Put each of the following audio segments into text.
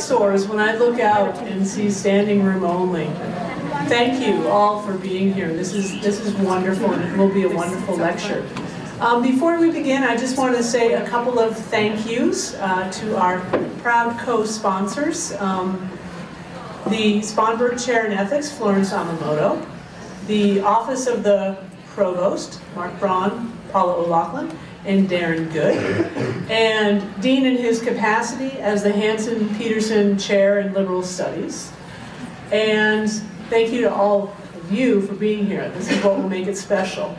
Soars when I look out and see standing room only. Thank you all for being here. This is, this is wonderful and it will be a wonderful lecture. Um, before we begin, I just want to say a couple of thank yous uh, to our proud co-sponsors. Um, the Sponberg Chair in Ethics, Florence Amamoto. The Office of the Provost, Mark Braun, Paula O'Loughlin, and Darren Good. And Dean in his capacity as the Hanson Peterson Chair in Liberal Studies. And thank you to all of you for being here. This is what will make it special.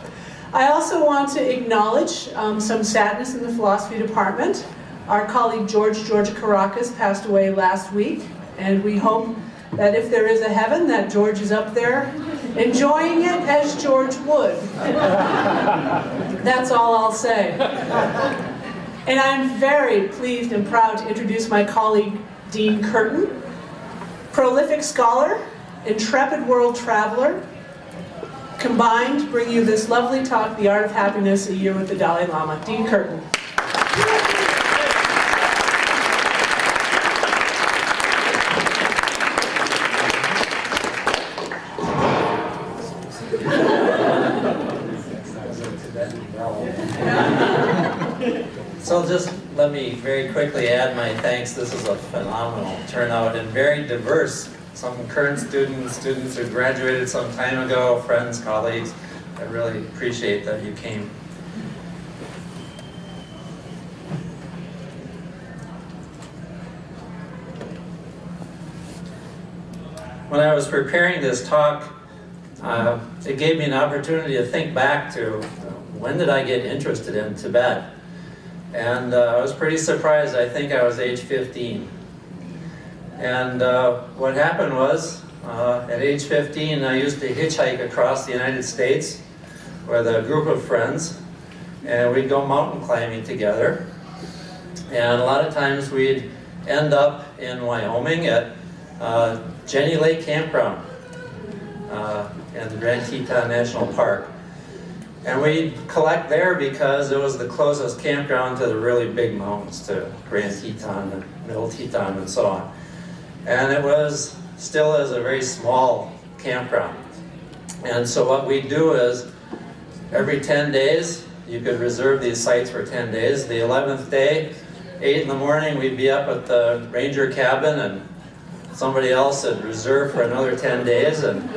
I also want to acknowledge um, some sadness in the philosophy department. Our colleague George Georgacarakos passed away last week, and we hope that if there is a heaven, that George is up there enjoying it as George would. That's all I'll say. And I'm very pleased and proud to introduce my colleague, Dean Curtin, prolific scholar, intrepid world traveler, combined bring you this lovely talk, The Art of Happiness, A Year with the Dalai Lama. Dean Curtin. So just let me very quickly add my thanks. This is a phenomenal turnout and very diverse. Some current students, students who graduated some time ago, friends, colleagues. I really appreciate that you came. When I was preparing this talk, uh, it gave me an opportunity to think back to uh, when did I get interested in Tibet? And uh, I was pretty surprised. I think I was age 15. And uh, what happened was, uh, at age 15, I used to hitchhike across the United States with a group of friends. And we'd go mountain climbing together. And a lot of times we'd end up in Wyoming at uh, Jenny Lake Campground uh, in the Grand Teton National Park. And we collect there because it was the closest campground to the really big mountains, to Grand Teton and Middle Teton and so on. And it was still as a very small campground. And so what we do is every 10 days, you could reserve these sites for 10 days. The 11th day, 8 in the morning, we'd be up at the ranger cabin and somebody else had reserved for another 10 days. And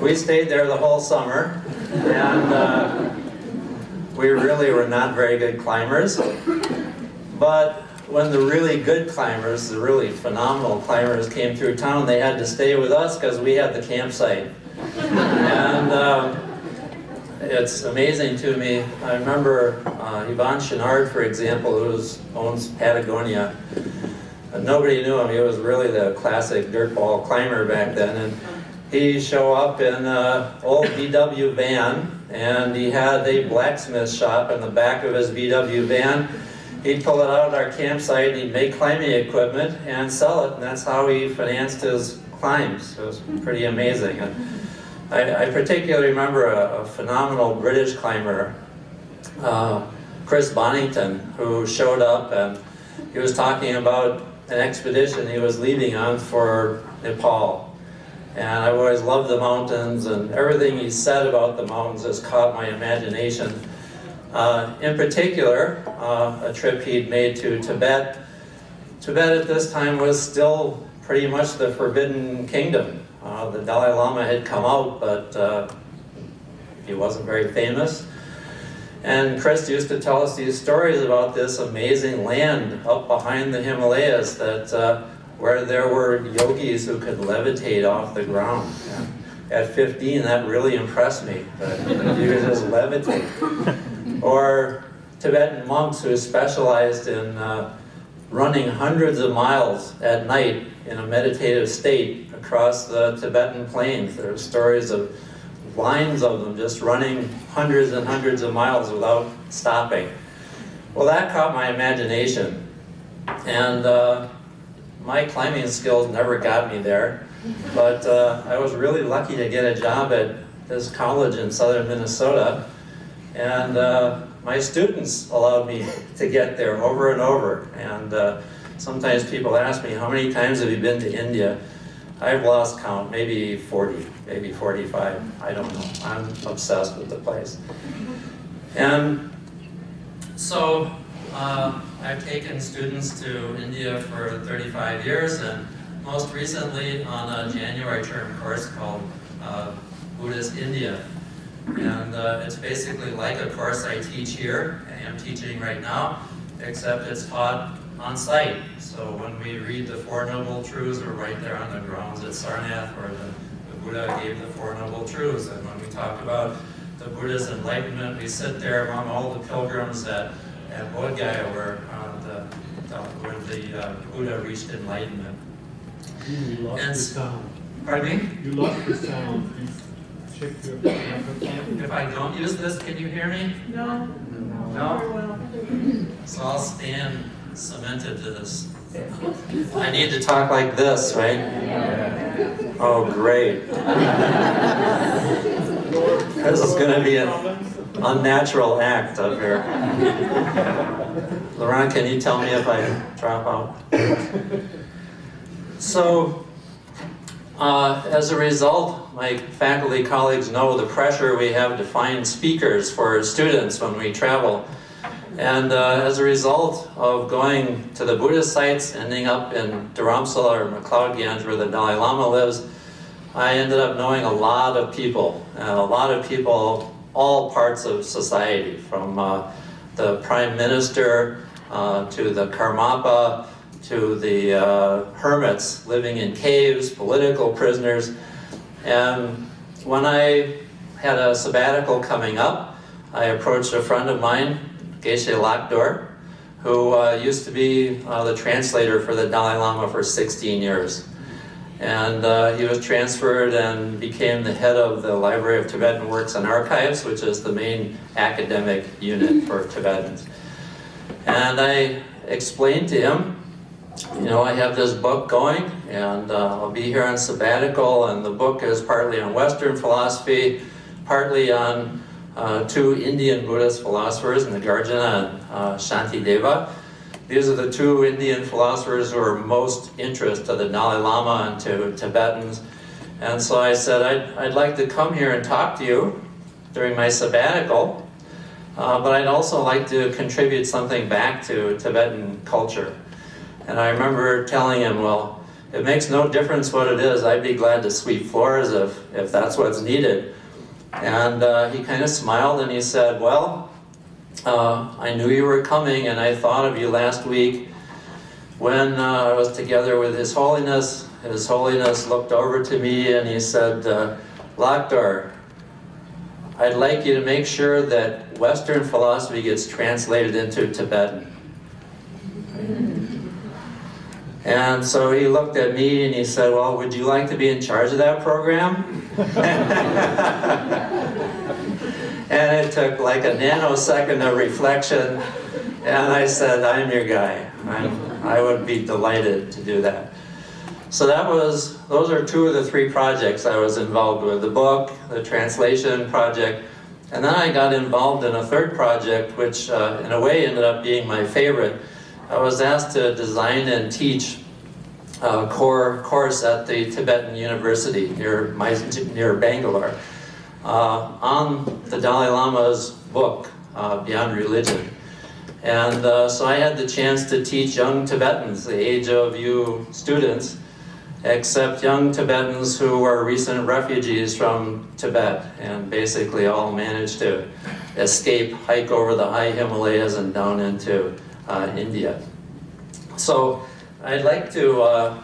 we stayed there the whole summer and uh, we really were not very good climbers. But when the really good climbers, the really phenomenal climbers came through town, they had to stay with us because we had the campsite. and um, it's amazing to me. I remember uh, Yvon Chouinard, for example, who owns Patagonia. nobody knew him. He was really the classic dirtball climber back then. And he show up in an old VW van and he had a blacksmith shop in the back of his VW van. He'd pull it out at our campsite, and he'd make climbing equipment and sell it, and that's how he financed his climbs. It was pretty amazing. And I, I particularly remember a, a, phenomenal British climber, uh, Chris Bonington, who showed up and he was talking about an expedition he was leading on for Nepal. And I've always loved the mountains and everything he said about the mountains has caught my imagination. Uh, in particular, uh, a trip he'd made to Tibet. Tibet at this time was still pretty much the forbidden kingdom. Uh, the Dalai Lama had come out, but uh, he wasn't very famous. And Chris used to tell us these stories about this amazing land up behind the Himalayas that uh, where there were yogis who could levitate off the ground. And at 15, that really impressed me, that you could just levitate. Or Tibetan monks who specialized in uh, running hundreds of miles at night in a meditative state across the Tibetan plains. There are stories of lines of them just running hundreds and hundreds of miles without stopping. Well, that caught my imagination. And uh, my climbing skills never got me there, but uh, I was really lucky to get a job at this college in southern Minnesota, and uh, my students allowed me to get there over and over. And uh, sometimes people ask me, how many times have you been to India? I've lost count, maybe 40, maybe 45, I don't know. I'm obsessed with the place. And so uh, I've taken students to India for 35 years and most recently on a January term course called uh, Buddhist India. And uh, it's basically like a course I teach here, I am teaching right now, except it's taught on site. So when we read the Four Noble Truths, we're right there on the grounds at Sarnath where the, the Buddha gave the Four Noble Truths. And when we talk about the Buddha's enlightenment, we sit there among all the pilgrims at, at Bodh Gaya where, uh, the, the, where the uh, Buddha reached enlightenment. You lost And the sound. Pardon me? You lost the sound. Please check your microphone. If I don't use this, can you hear me? No? No? Very well. So I'll stand cemented to this. I need to talk like this, right? Oh, great. This is gonna be an unnatural act up here. Laurent, can you tell me if I drop out? So, uh, as a result, my faculty colleagues know the pressure we have to find speakers for students when we travel. And uh, as a result of going to the Buddhist sites, ending up in Dharamsala or McLeod Ganj where the Dalai Lama lives, I ended up knowing a lot of people, a lot of people, all parts of society, from uh, the Prime Minister uh, to the Karmapa, to the uh, hermits living in caves, political prisoners. And when I had a sabbatical coming up, I approached a friend of mine, Geshe Lhakdor, who uh, used to be uh, the translator for the Dalai Lama for 16 years. And uh, he was transferred and became the head of the Library of Tibetan Works and Archives, which is the main academic unit for Tibetans. And I explained to him, you know, I have this book going, and uh, I'll be here on sabbatical, and the book is partly on Western philosophy, partly on uh, two Indian Buddhist philosophers, Nagarjuna and uh, Shantideva. These are the two Indian philosophers who are most interest to the Dalai Lama and to Tibetans. And so I said, I'd, I'd like to come here and talk to you during my sabbatical, uh, but I'd also like to contribute something back to Tibetan culture. And I remember telling him, well, it makes no difference what it is. I'd be glad to sweep floors if, if that's what's needed. And uh, he kind of smiled and he said, well, uh, I knew you were coming and I thought of you last week when uh, I was together with His Holiness. His Holiness looked over to me and he said, uh, Lhakdor, I'd like you to make sure that Western philosophy gets translated into Tibetan. And so he looked at me and he said, well, would you like to be in charge of that program? and it took like a nanosecond of reflection. And I said, I'm your guy. I'm, I would be delighted to do that. So that was, those are two of the three projects I was involved with. The book, the translation project, and then I got involved in a third project, which uh, in a way ended up being my favorite. I was asked to design and teach a core course at the Tibetan University near, near Bangalore uh, on the Dalai Lama's book, uh, Beyond Religion. And uh, so I had the chance to teach young Tibetans, the age of you students, except young Tibetans who were recent refugees from Tibet and basically all managed to escape, hike over the high Himalayas and down into uh, India. So I'd like to, uh,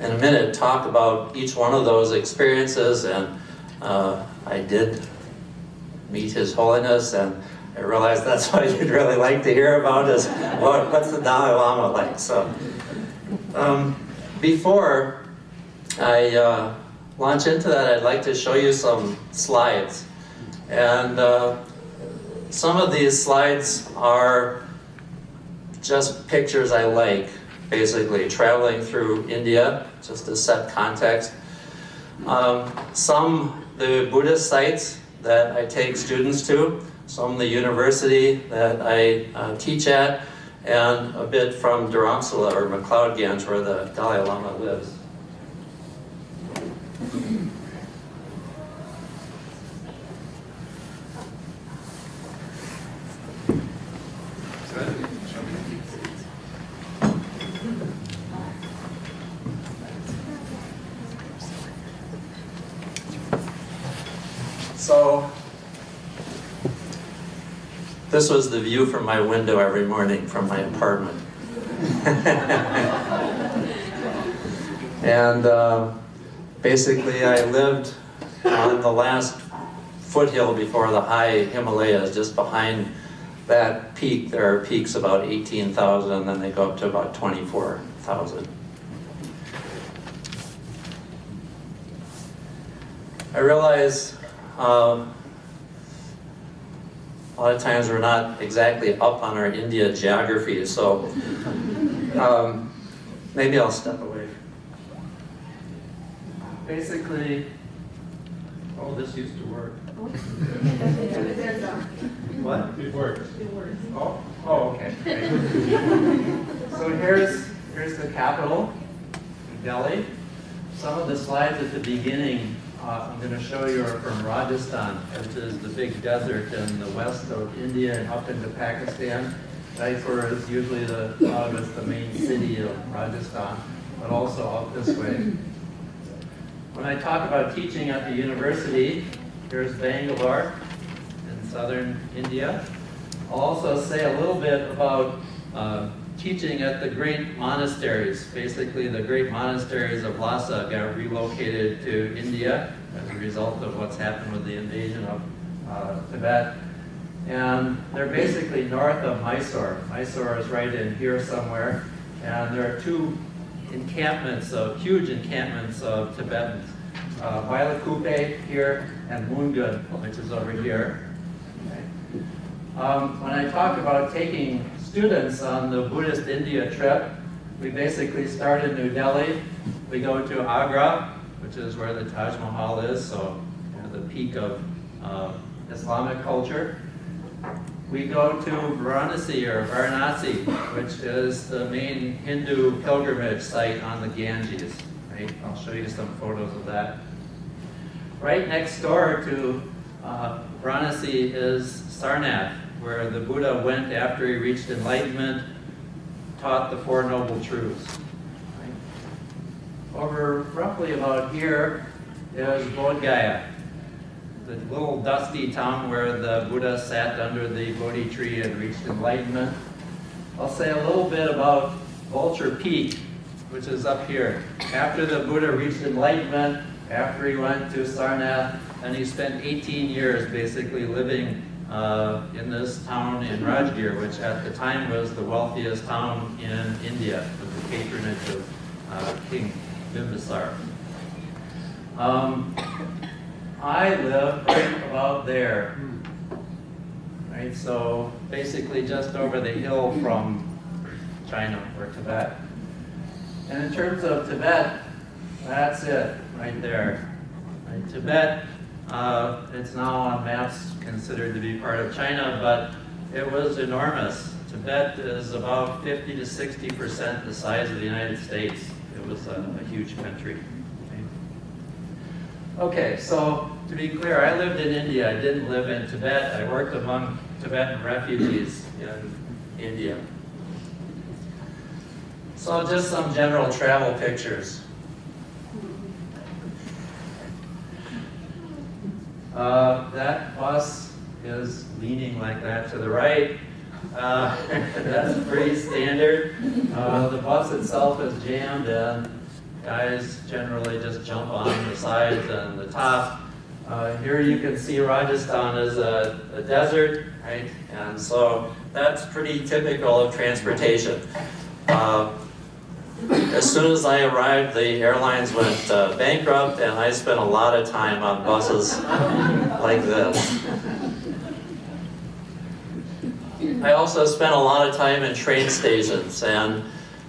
in a minute, talk about each one of those experiences and uh, I did meet His Holiness and I realized that's what you'd really like to hear about is what, what's the Dalai Lama like. So um, before I uh, launch into that, I'd like to show you some slides. And uh, some of these slides are just pictures I like, basically, traveling through India, just to set context. Um, some, the Buddhist sites that I take students to, some the university that I uh, teach at, and a bit from Dharamsala or McLeod Ganj where the Dalai Lama lives. So, this was the view from my window every morning from my apartment. and uh, basically, I lived on the last foothill before the high Himalayas, just behind that peak. There are peaks about 18,000, and then they go up to about 24,000. I realize um, a lot of times we're not exactly up on our India geography, so um, maybe I'll step away. Basically, oh, this used to work. What? It works. It works. Oh, oh, okay. so here's here's the capital, Delhi. Some of the slides at the beginning uh, I'm going to show you are from Rajasthan, which is the big desert in the west of India and up into Pakistan. Jaipur is usually the thought of the main city of Rajasthan, but also up this way. When I talk about teaching at the university, here's Bangalore in southern India. I'll also say a little bit about uh, teaching at the great monasteries. Basically, the great monasteries of Lhasa got relocated to India as a result of what's happened with the invasion of uh, Tibet. And they're basically north of Mysore. Mysore is right in here somewhere. And there are two encampments of, huge encampments of Tibetans. Uh, Bylakuppe here and Mundgod, which is over here. Okay. Um, when I talk about taking students on the Buddhist India trip, we basically start in New Delhi. We go to Agra, which is where the Taj Mahal is, so the peak of uh, Islamic culture. We go to Varanasi or Varanasi, which is the main Hindu pilgrimage site on the Ganges. Right? I'll show you some photos of that. Right next door to uh, Varanasi is Sarnath, where the Buddha went after he reached enlightenment, taught the Four Noble Truths. Right? Over roughly about here is Bodh Gaya, the little dusty town where the Buddha sat under the Bodhi tree and reached enlightenment. I'll say a little bit about Vulture Peak, which is up here. After the Buddha reached enlightenment, after he went to Sarnath, and he spent 18 years basically living uh, in this town in Rajgir, which at the time was the wealthiest town in India, with the patronage of uh, King Bimbisar. Um, I live right about there. Right, so basically just over the hill from China or Tibet. And in terms of Tibet, that's it right there. Right, Tibet uh, it's now on maps considered to be part of China, but it was enormous. Tibet is about 50 to 60% the size of the United States. It was a, a huge country. Okay, so to be clear, I lived in India. I didn't live in Tibet. I worked among Tibetan refugees in India. So just some general travel pictures. Uh, that bus is leaning like that to the right. Uh, that's pretty standard. Uh, the bus itself is jammed and guys generally just jump on the sides and the top. Uh, here you can see Rajasthan is a, a, desert, right? And so that's pretty typical of transportation. Uh, as soon as I arrived, the airlines went uh, bankrupt, and I spent a lot of time on buses like this. I also spent a lot of time in train stations, and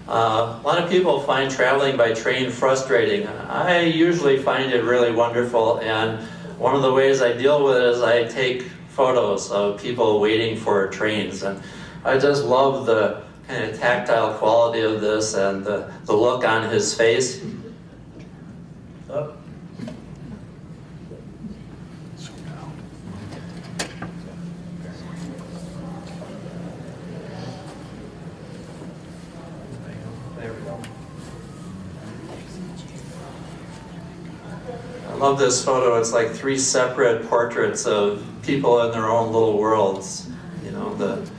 uh, a lot of people find traveling by train frustrating. I usually find it really wonderful, and one of the ways I deal with it is I take photos of people waiting for trains, and I just love the kind of tactile quality of this and the, the look on his face. Oh. There we go. I love this photo. It's like three separate portraits of people in their own little worlds. You know, the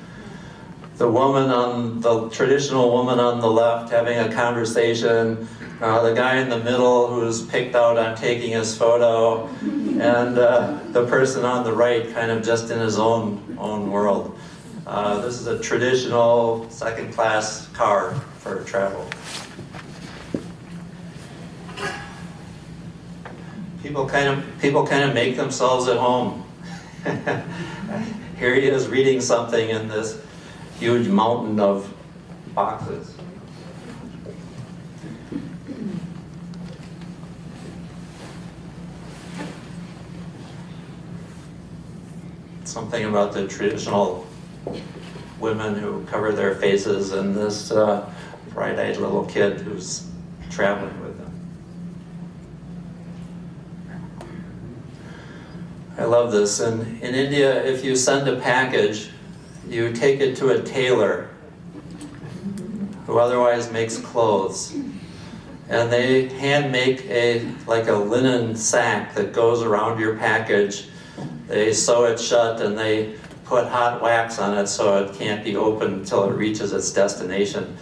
the woman on the traditional woman on the left having a conversation, uh, the guy in the middle who's picked out on taking his photo, and uh, the person on the right kind of just in his own own world. Uh, this is a traditional second-class car for travel. People kind of people kind of make themselves at home. Here he is reading something in this huge mountain of boxes. Something about the traditional women who cover their faces and this uh, bright-eyed little kid who's traveling with them. I love this. And in India, if you send a package, you take it to a tailor who otherwise makes clothes. And they hand make a like a linen sack that goes around your package. They sew it shut and they put hot wax on it so it can't be opened until it reaches its destination.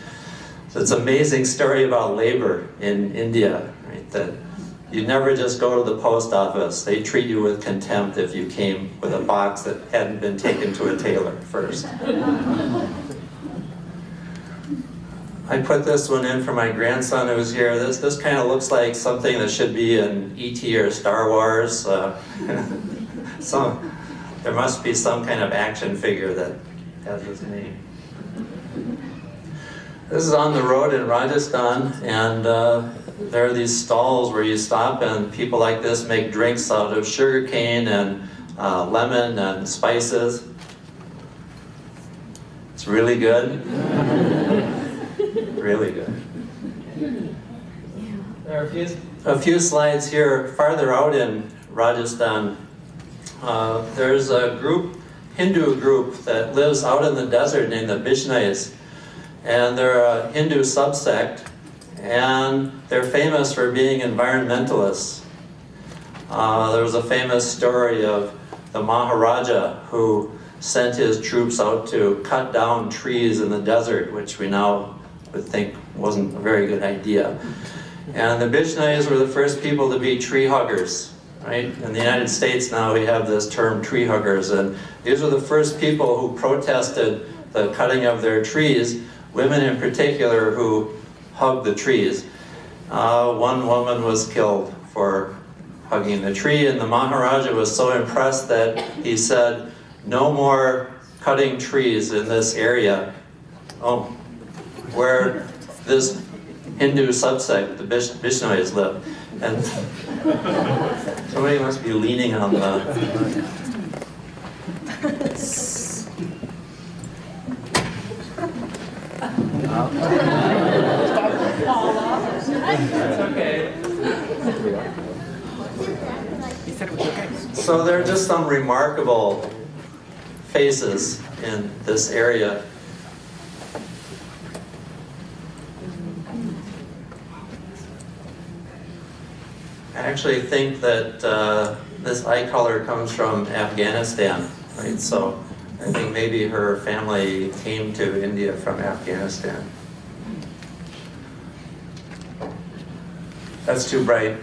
So it's an amazing story about labor in India, right? That you never just go to the post office. They treat you with contempt if you came with a box that hadn't been taken to a tailor first. I put this one in for my grandson who's here. This, this kind of looks like something that should be in E.T. or Star Wars. Uh, some, there must be some kind of action figure that has his name. This is on the road in Rajasthan, and uh, there are these stalls where you stop and people like this make drinks out of sugar cane and uh, lemon and spices. It's really good. really good. There are a few, a few slides here farther out in Rajasthan. Uh, there's a group, Hindu group, that lives out in the desert named the Bishnois. And they're a Hindu subsect and they're famous for being environmentalists. Uh, there was a famous story of the Maharaja who sent his troops out to cut down trees in the desert, which we now would think wasn't a very good idea. And the Bishnois were the first people to be tree huggers, right? In the United States now we have this term tree huggers, and these were the first people who protested the cutting of their trees, women in particular who hug the trees. Uh, one woman was killed for hugging the tree, and the Maharaja was so impressed that he said, no more cutting trees in this area. Oh, where this Hindu subsect, the Bish Bishnois live. And somebody must be leaning on the... So there are just some remarkable faces in this area. I actually think that uh, this eye color comes from Afghanistan, right? So I think maybe her family came to India from Afghanistan. That's too bright.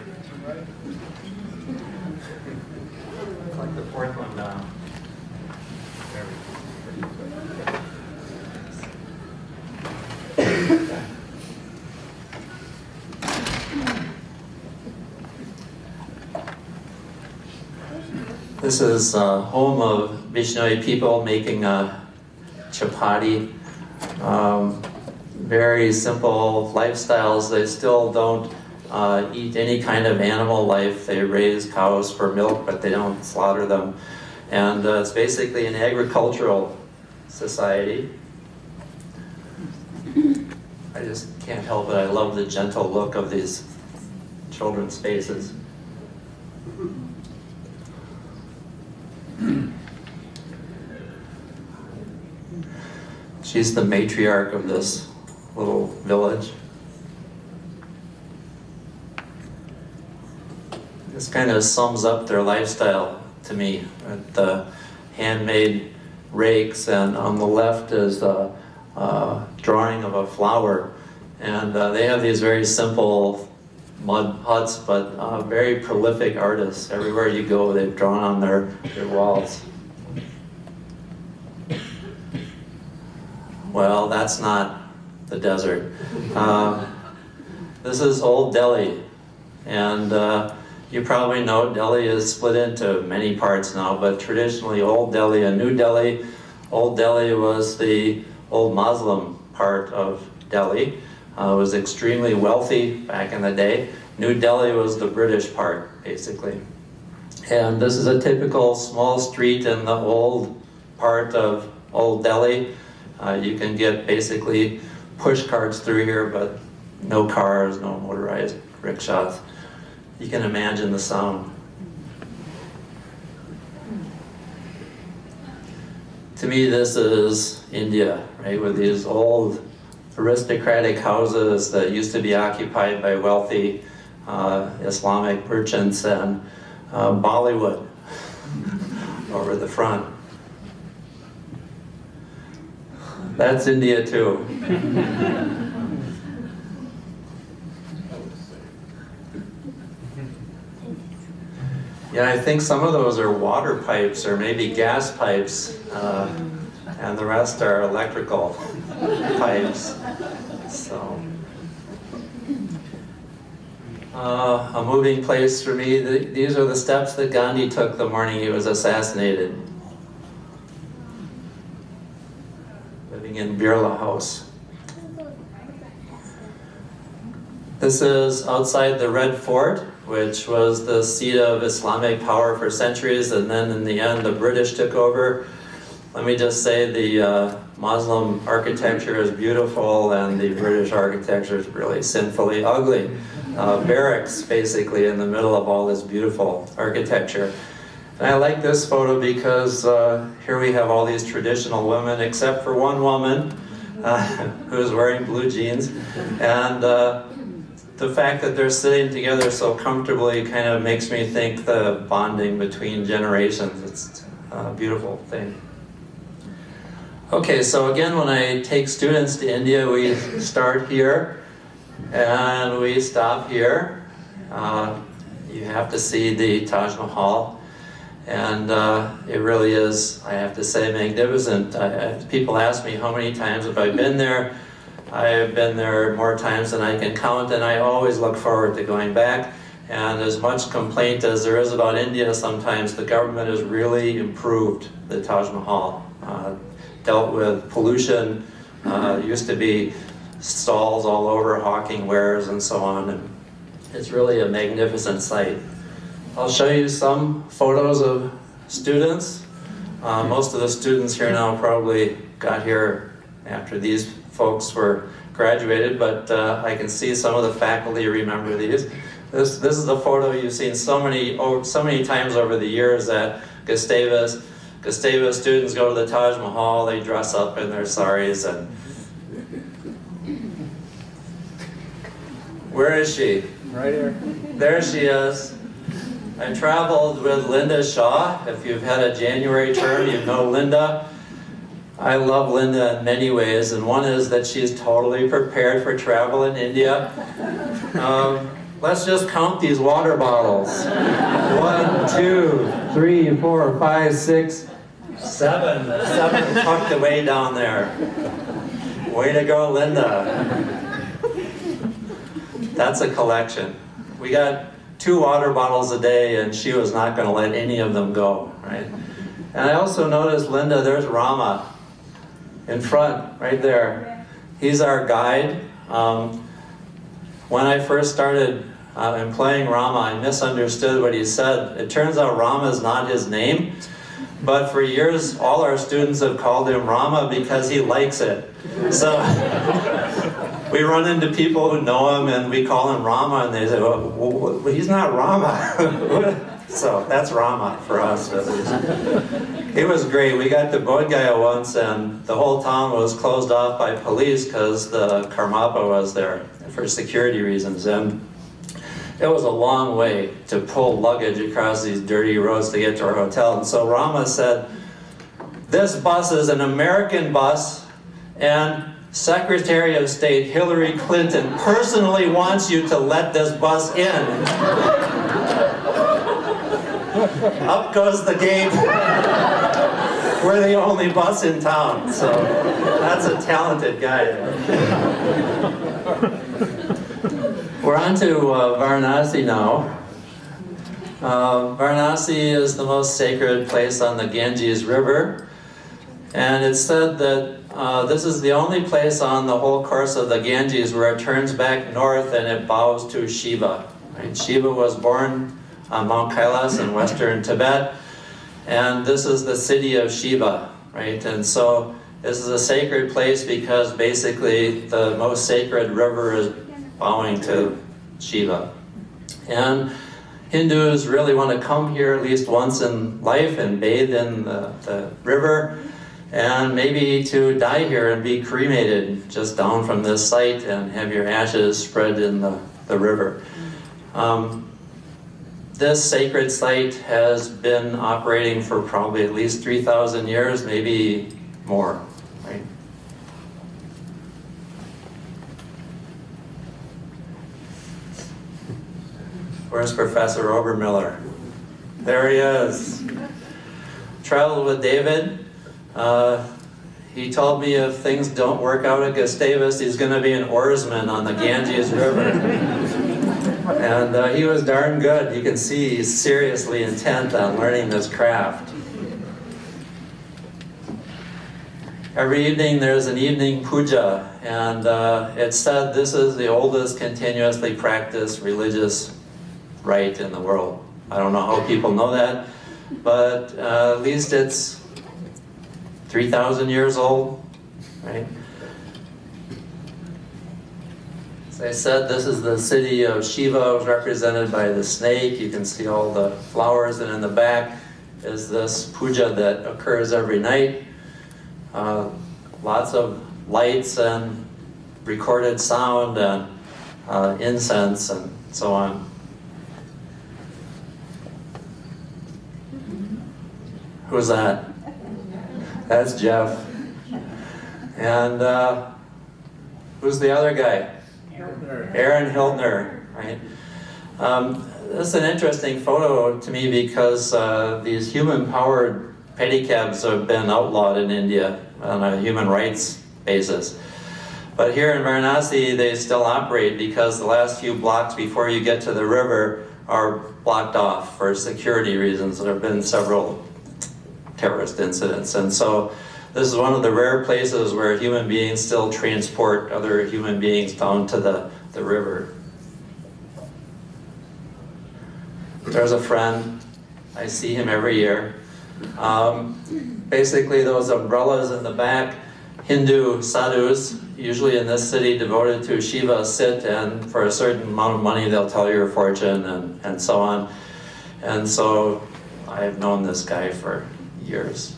Like the fourth one down. Go. This is uh, home of Vishnoi people making a chapati. Um, very simple lifestyles. They still don't uh, eat any kind of animal life. They raise cows for milk, but they don't slaughter them. And uh, it's basically an agricultural society. I just can't help it, I love the gentle look of these children's faces. She's the matriarch of this little village. This kind of sums up their lifestyle to me. The handmade rakes, and on the left is a, a drawing of a flower. And uh, they have these very simple mud huts, but uh, very prolific artists. Everywhere you go, they've drawn on their, their walls. Well, that's not the desert. Uh, this is Old Delhi, and uh, you probably know Delhi is split into many parts now, but traditionally Old Delhi and New Delhi. Old Delhi was the old Muslim part of Delhi. Uh, was extremely wealthy back in the day. New Delhi was the British part, basically. And this is a typical small street in the old part of Old Delhi. Uh, you can get basically push carts through here, but no cars, no motorized rickshaws. You can imagine the sound. To me, this is India, right, with these old aristocratic houses that used to be occupied by wealthy uh, Islamic merchants and uh, Bollywood over the front. That's India too. yeah, I think some of those are water pipes or maybe gas pipes, uh, and the rest are electrical pipes. So, uh, a moving place for me. The, these are the steps that Gandhi took the morning he was assassinated. living in Birla House. This is outside the Red Fort, which was the seat of Islamic power for centuries, and then in the end the British took over. Let me just say the uh, Muslim architecture is beautiful and the British architecture is really sinfully ugly. Uh, barracks basically in the middle of all this beautiful architecture. And I like this photo because uh, here we have all these traditional women, except for one woman who is wearing blue jeans. And uh, the fact that they're sitting together so comfortably kind of makes me think the bonding between generations. It's a beautiful thing. Okay, so again, when I take students to India, we start here and we stop here. Uh, you have to see the Taj Mahal. And uh, it really is, I have to say, magnificent. I, I, people ask me how many times have I been there. I have been there more times than I can count, and I always look forward to going back. And as much complaint as there is about India sometimes, the government has really improved the Taj Mahal. Uh, dealt with pollution, uh, used to be stalls all over hawking wares and so on. And it's really a magnificent site. I'll show you some photos of students. Uh, most of the students here now probably got here after these folks were graduated, but uh, I can see some of the faculty remember these. This, this is a photo you've seen so many, oh, so many times over the years at Gustavus. Gustavus students go to the Taj Mahal, they dress up in their saris and Where is she? Right here. There she is. I traveled with Linda Shaw. If you've had a January term, you know Linda. I love Linda in many ways, and one is that she's totally prepared for travel in India. Um, let's just count these water bottles. One, two, three, four, five, six, seven. Seven tucked away down there. Way to go, Linda. That's a collection. We got two water bottles a day and she was not going to let any of them go, right? And I also noticed, Linda, there's Rama in front, right there. He's our guide. Um, when I first started uh, employing Rama, I misunderstood what he said. It turns out Rama is not his name. But for years, all our students have called him Rama because he likes it. So we run into people who know him and we call him Rama and they say, well he's not Rama. so that's Rama for us. It was great. We got to Bodh Gaya once and the whole town was closed off by police because the Karmapa was there for security reasons. And it was a long way to pull luggage across these dirty roads to get to our hotel. And so Rama said, this bus is an American bus and Secretary of State Hillary Clinton personally wants you to let this bus in. Up goes the gate. We're the only bus in town, so that's a talented guy. We're on to uh, Varanasi now. Uh, Varanasi is the most sacred place on the Ganges River. And it's said that uh, this is the only place on the whole course of the Ganges where it turns back north and it bows to Shiva. Right? Shiva was born on Mount Kailas in western Tibet. And this is the city of Shiva, right? And so this is a sacred place because basically the most sacred river is bowing to Shiva. And Hindus really want to come here at least once in life and bathe in the, the river and maybe to die here and be cremated just down from this site and have your ashes spread in the, the river. Um, this sacred site has been operating for probably at least 3,000 years, maybe more. Right? Where's Professor Obermiller? There he is. Traveled with David. Uh, he told me if things don't work out at Gustavus, he's going to be an oarsman on the Ganges River. and uh, he was darn good. You can see he's seriously intent on learning this craft. Every evening there's an evening puja, and uh, it's said this is the oldest continuously practiced religious rite in the world. I don't know how people know that, but uh, at least it's 3,000 years old, right? As I said, this is the city of Shiva, represented by the snake. You can see all the flowers, and in the back is this puja that occurs every night. Uh, lots of lights and recorded sound and uh, incense and so on. Who's that? That's Jeff. And uh, who's the other guy? Aaron Hiltner, right? Um, this is an interesting photo to me because uh, these human-powered pedicabs have been outlawed in India on a human rights basis. But here in Varanasi, they still operate because the last few blocks before you get to the river are blocked off for security reasons. There have been several terrorist incidents. And so this is one of the rare places where human beings still transport other human beings down to the, the river. There's a friend. I see him every year. Um, basically, those umbrellas in the back, Hindu sadhus, usually in this city devoted to Shiva, sit and for a certain amount of money they'll tell your fortune and, and so on. And so I've known this guy for years.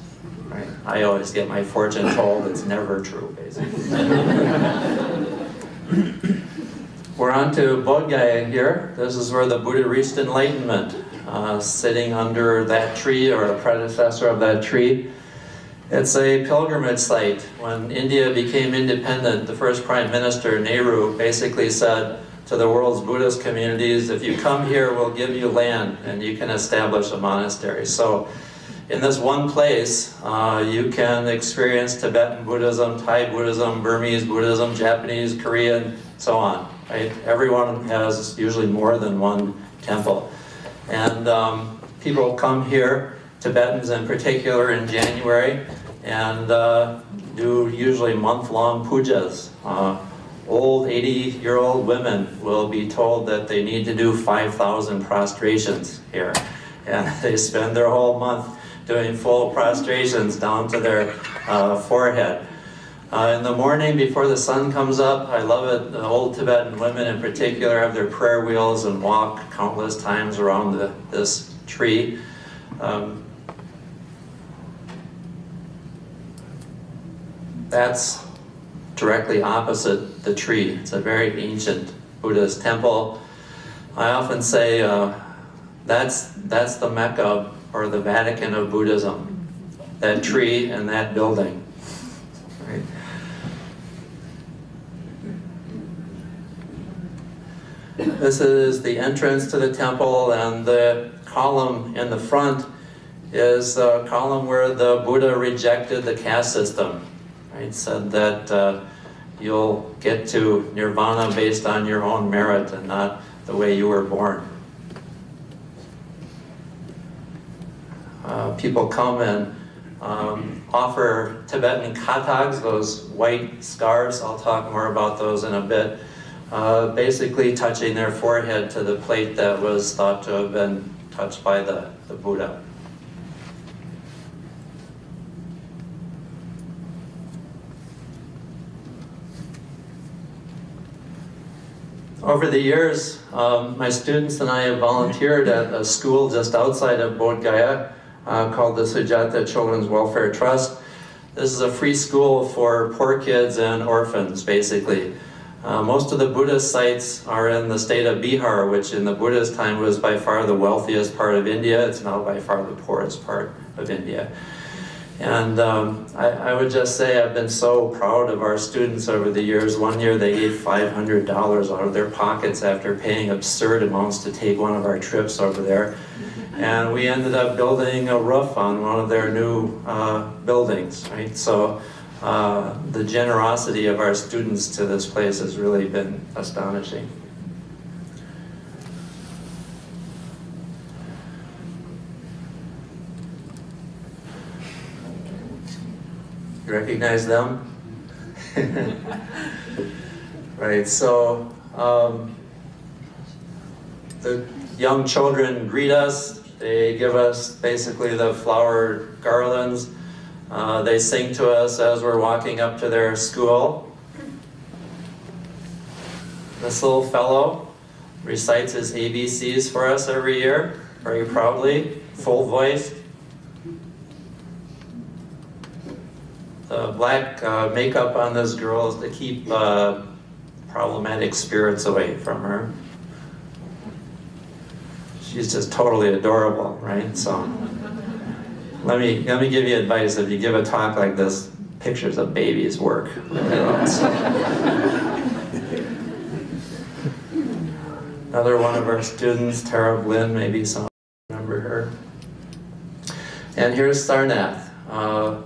Right? I always get my fortune told, it's never true, basically. We're on to Bodh Gaya here. This is where the Buddha reached enlightenment, uh, sitting under that tree or a predecessor of that tree. It's a pilgrimage site. When India became independent, the first Prime Minister, Nehru, basically said to the world's Buddhist communities, if you come here, we'll give you land and you can establish a monastery. So in this one place, uh, you can experience Tibetan Buddhism, Thai Buddhism, Burmese Buddhism, Japanese, Korean, so on. Right? Everyone has usually more than one temple. And um, people come here, Tibetans in particular, in January, and uh, do usually month-long pujas. Uh, old 80-year-old women will be told that they need to do 5,000 prostrations here. And they spend their whole month doing full prostrations down to their uh, forehead. Uh, in the morning before the sun comes up, I love it, the old Tibetan women in particular have their prayer wheels and walk countless times around the, this tree. Um, that's directly opposite the tree. It's a very ancient Buddhist temple. I often say uh, that's, that's the Mecca or the Vatican of Buddhism, that tree and that building. This is the entrance to the temple and the column in the front is the column where the Buddha rejected the caste system. Right? Said that uh, you'll get to nirvana based on your own merit and not the way you were born. Uh, people come and um, offer Tibetan katags, those white scarves. I'll talk more about those in a bit. Uh, basically touching their forehead to the plate that was thought to have been touched by the, the Buddha. Over the years, um, my students and I have volunteered at a school just outside of Bodh Gaya uh, called the Sujata Children's Welfare Trust. This is a free school for poor kids and orphans, basically. Uh, most of the Buddhist sites are in the state of Bihar, which in the Buddhist time was by far the wealthiest part of India. It's now by far the poorest part of India. And um, I, I, would just say I've been so proud of our students over the years. One year they gave $500 out of their pockets after paying absurd amounts to take one of our trips over there. And we ended up building a roof on one of their new uh, buildings, right? So uh, the generosity of our students to this place has really been astonishing. You recognize them? right, so um, the young children greet us. They give us basically the flower garlands. Uh, they sing to us as we're walking up to their school. This little fellow recites his ABCs for us every year, very proudly, full voice. The black uh, makeup on this girl is to keep uh, problematic spirits away from her. She's just totally adorable, right? So let me let me give you advice. If you give a talk like this, pictures of babies work. Another one of our students, Tara Blinn, maybe some remember her. And here's Sarnath. Uh,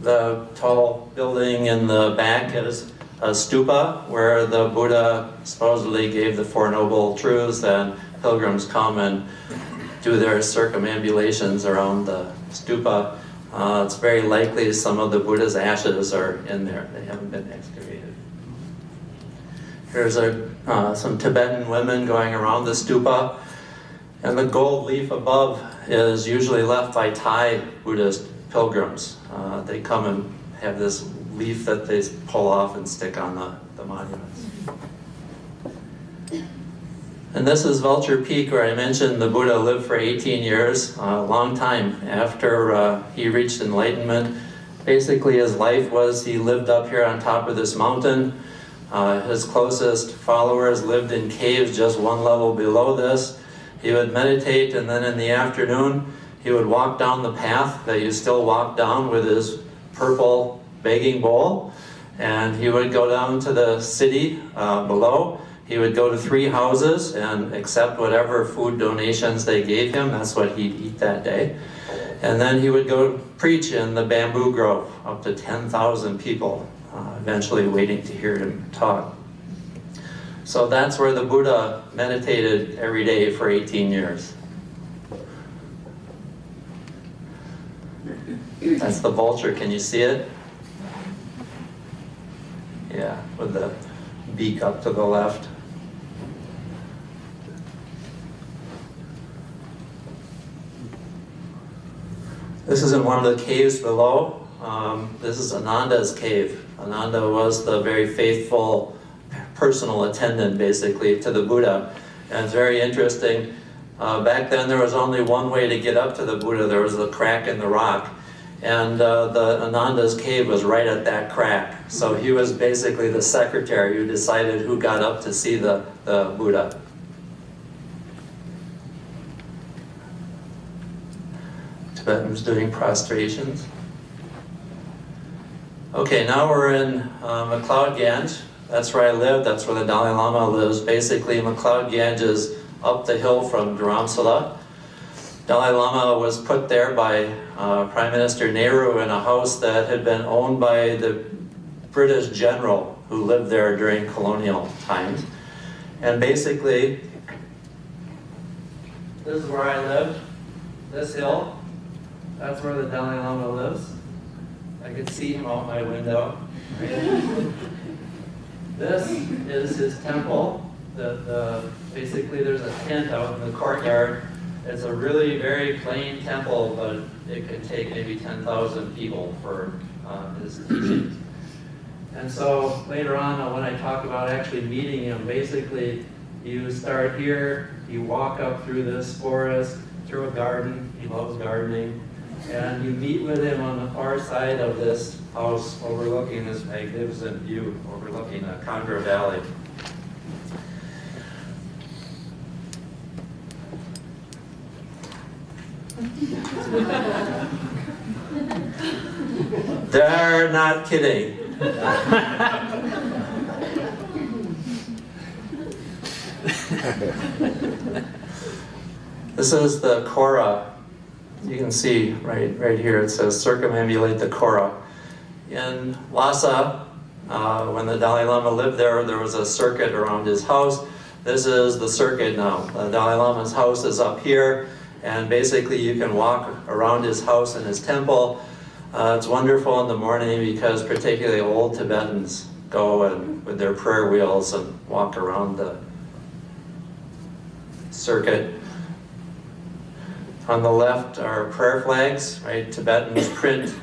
the tall building in the back is a stupa where the Buddha supposedly gave the Four Noble Truths and pilgrims come and do their circumambulations around the stupa. Uh, it's very likely some of the Buddha's ashes are in there. They haven't been excavated. Here's a, uh, some Tibetan women going around the stupa. And the gold leaf above is usually left by Thai Buddhist pilgrims. Uh, they come and have this leaf that they pull off and stick on the, the monuments. And this is Vulture Peak where I mentioned the Buddha lived for 18 years, a long time after uh, he reached enlightenment. Basically his life was he lived up here on top of this mountain. Uh, his closest followers lived in caves just one level below this. He would meditate and then in the afternoon he would walk down the path that you still walk down with his purple begging bowl, and he would go down to the city uh, below. He would go to three houses and accept whatever food donations they gave him. That's what he'd eat that day. And then he would go preach in the bamboo grove, up to 10,000 people, uh, eventually waiting to hear him talk. So that's where the Buddha meditated every day for 18 years. That's the vulture, can you see it? Yeah, with the beak up to the left. This is in one of the caves below. Um, this is Ananda's cave. Ananda was the very faithful personal attendant, basically, to the Buddha. And it's very interesting. Uh, back then, there was only one way to get up to the Buddha. There was a crack in the rock. And uh, the Ananda's cave was right at that crack. So he was basically the secretary who decided who got up to see the, the Buddha. Tibetans doing prostrations. Okay, now we're in uh, McLeod Ganj. That's where I live, that's where the Dalai Lama lives. Basically, McLeod Ganj is up the hill from Dharamsala. Dalai Lama was put there by uh, Prime Minister Nehru in a house that had been owned by the British general who lived there during colonial times. And basically, this is where I lived, this hill. That's where the Dalai Lama lives. I could see him out my window. this is his temple. The, the, basically, there's a tent out in the courtyard. It's a really very plain temple, but it could take maybe 10,000 people for uh, his teachings. And so later on, uh, when I talk about actually meeting him, basically you start here, you walk up through this forest, through a garden, he loves gardening, and you meet with him on the far side of this house overlooking this magnificent view, overlooking the Kangra Valley. They're not kidding. this is the Kora. You can see right, right here it says circumambulate the Kora. In Lhasa, uh, when the Dalai Lama lived there, there was a circuit around his house. This is the circuit now. The Dalai Lama's house is up here, and basically you can walk around his house and his temple. Uh, it's wonderful in the morning because particularly old Tibetans go and with their prayer wheels and walk around the circuit. On the left are prayer flags, right? Tibetans print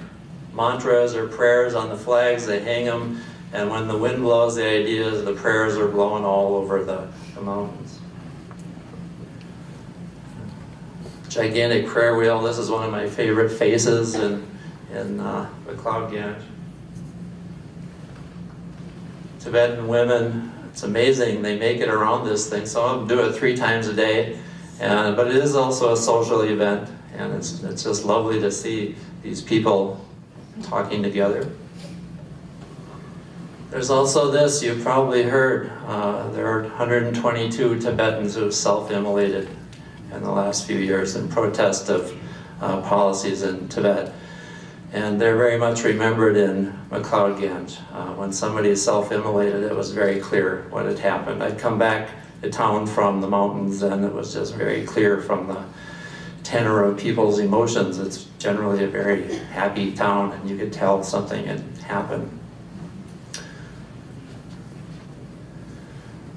mantras or prayers on the flags, they hang them, and when the wind blows, the idea is the prayers are blowing all over the, the mountains. Gigantic prayer wheel, this is one of my favorite faces in, in uh, McLeod Ganj. Tibetan women, it's amazing, they make it around this thing. Some of them do it three times a day, and, but it is also a social event, and it's, it's just lovely to see these people talking together. There's also this, you've probably heard, uh, there are 122 Tibetans who have self-immolated in the last few years in protest of uh, policies in Tibet. And they're very much remembered in McLeod Ganj. Uh, when somebody self-immolated, it was very clear what had happened. I'd come back to town from the mountains and it was just very clear from the tenor of people's emotions. It's generally a very happy town and you could tell something had happened.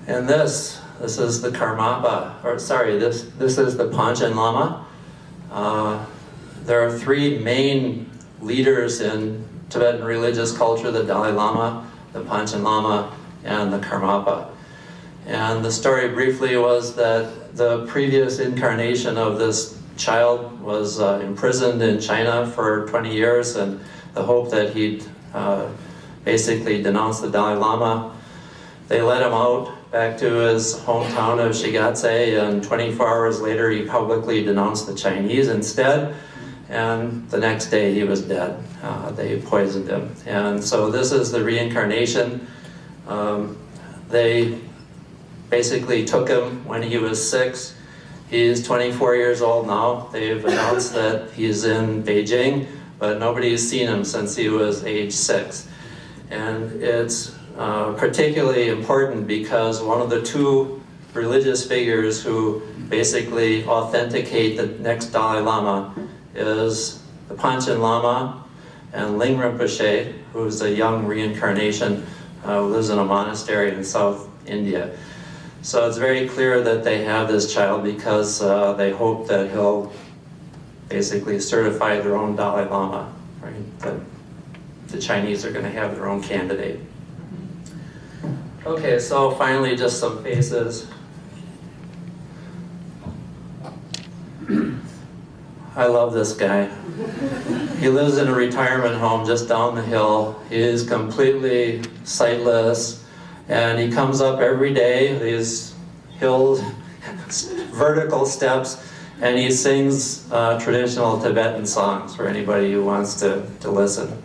And this, this is the Karmapa, or sorry, this, this is the Panchen Lama. Uh, there are three main leaders in Tibetan religious culture, the Dalai Lama, the Panchen Lama, and the Karmapa. And the story briefly was that the previous incarnation of this child was uh, imprisoned in China for 20 years and the hope that he'd uh, basically denounce the Dalai Lama. They let him out back to his hometown of Shigatse and 24 hours later he publicly denounced the Chinese instead and the next day he was dead. Uh, they poisoned him. And so this is the reincarnation. Um, they basically took him when he was six. He's 24 years old now. They've announced that he's in Beijing, but nobody's seen him since he was age six. And it's uh, particularly important because one of the two religious figures who basically authenticate the next Dalai Lama is the Panchen Lama and Ling Rinpoche, who's a young reincarnation uh, who lives in a monastery in South India. So it's very clear that they have this child because uh, they hope that he'll basically certify their own Dalai Lama, right? That the Chinese are going to have their own candidate. Okay, so finally, just some faces. I love this guy. He lives in a retirement home just down the hill. He is completely sightless, and he comes up every day, these hills, vertical steps, and he sings uh, traditional Tibetan songs for anybody who wants to, to listen.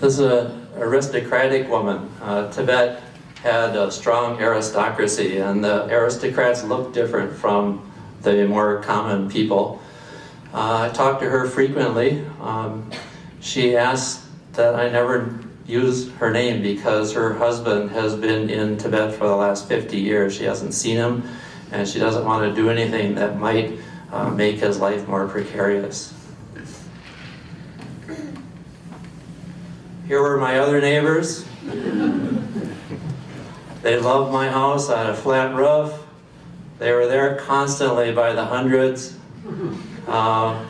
This is an aristocratic woman. Uh, Tibet had a strong aristocracy, and the aristocrats looked different from the more common people. Uh, I talked to her frequently. Um, she asked that I never use her name because her husband has been in Tibet for the last 50 years. She hasn't seen him, and she doesn't want to do anything that might uh, make his life more precarious. Here were my other neighbors. They loved my house. I had a flat roof. They were there constantly by the hundreds. Uh,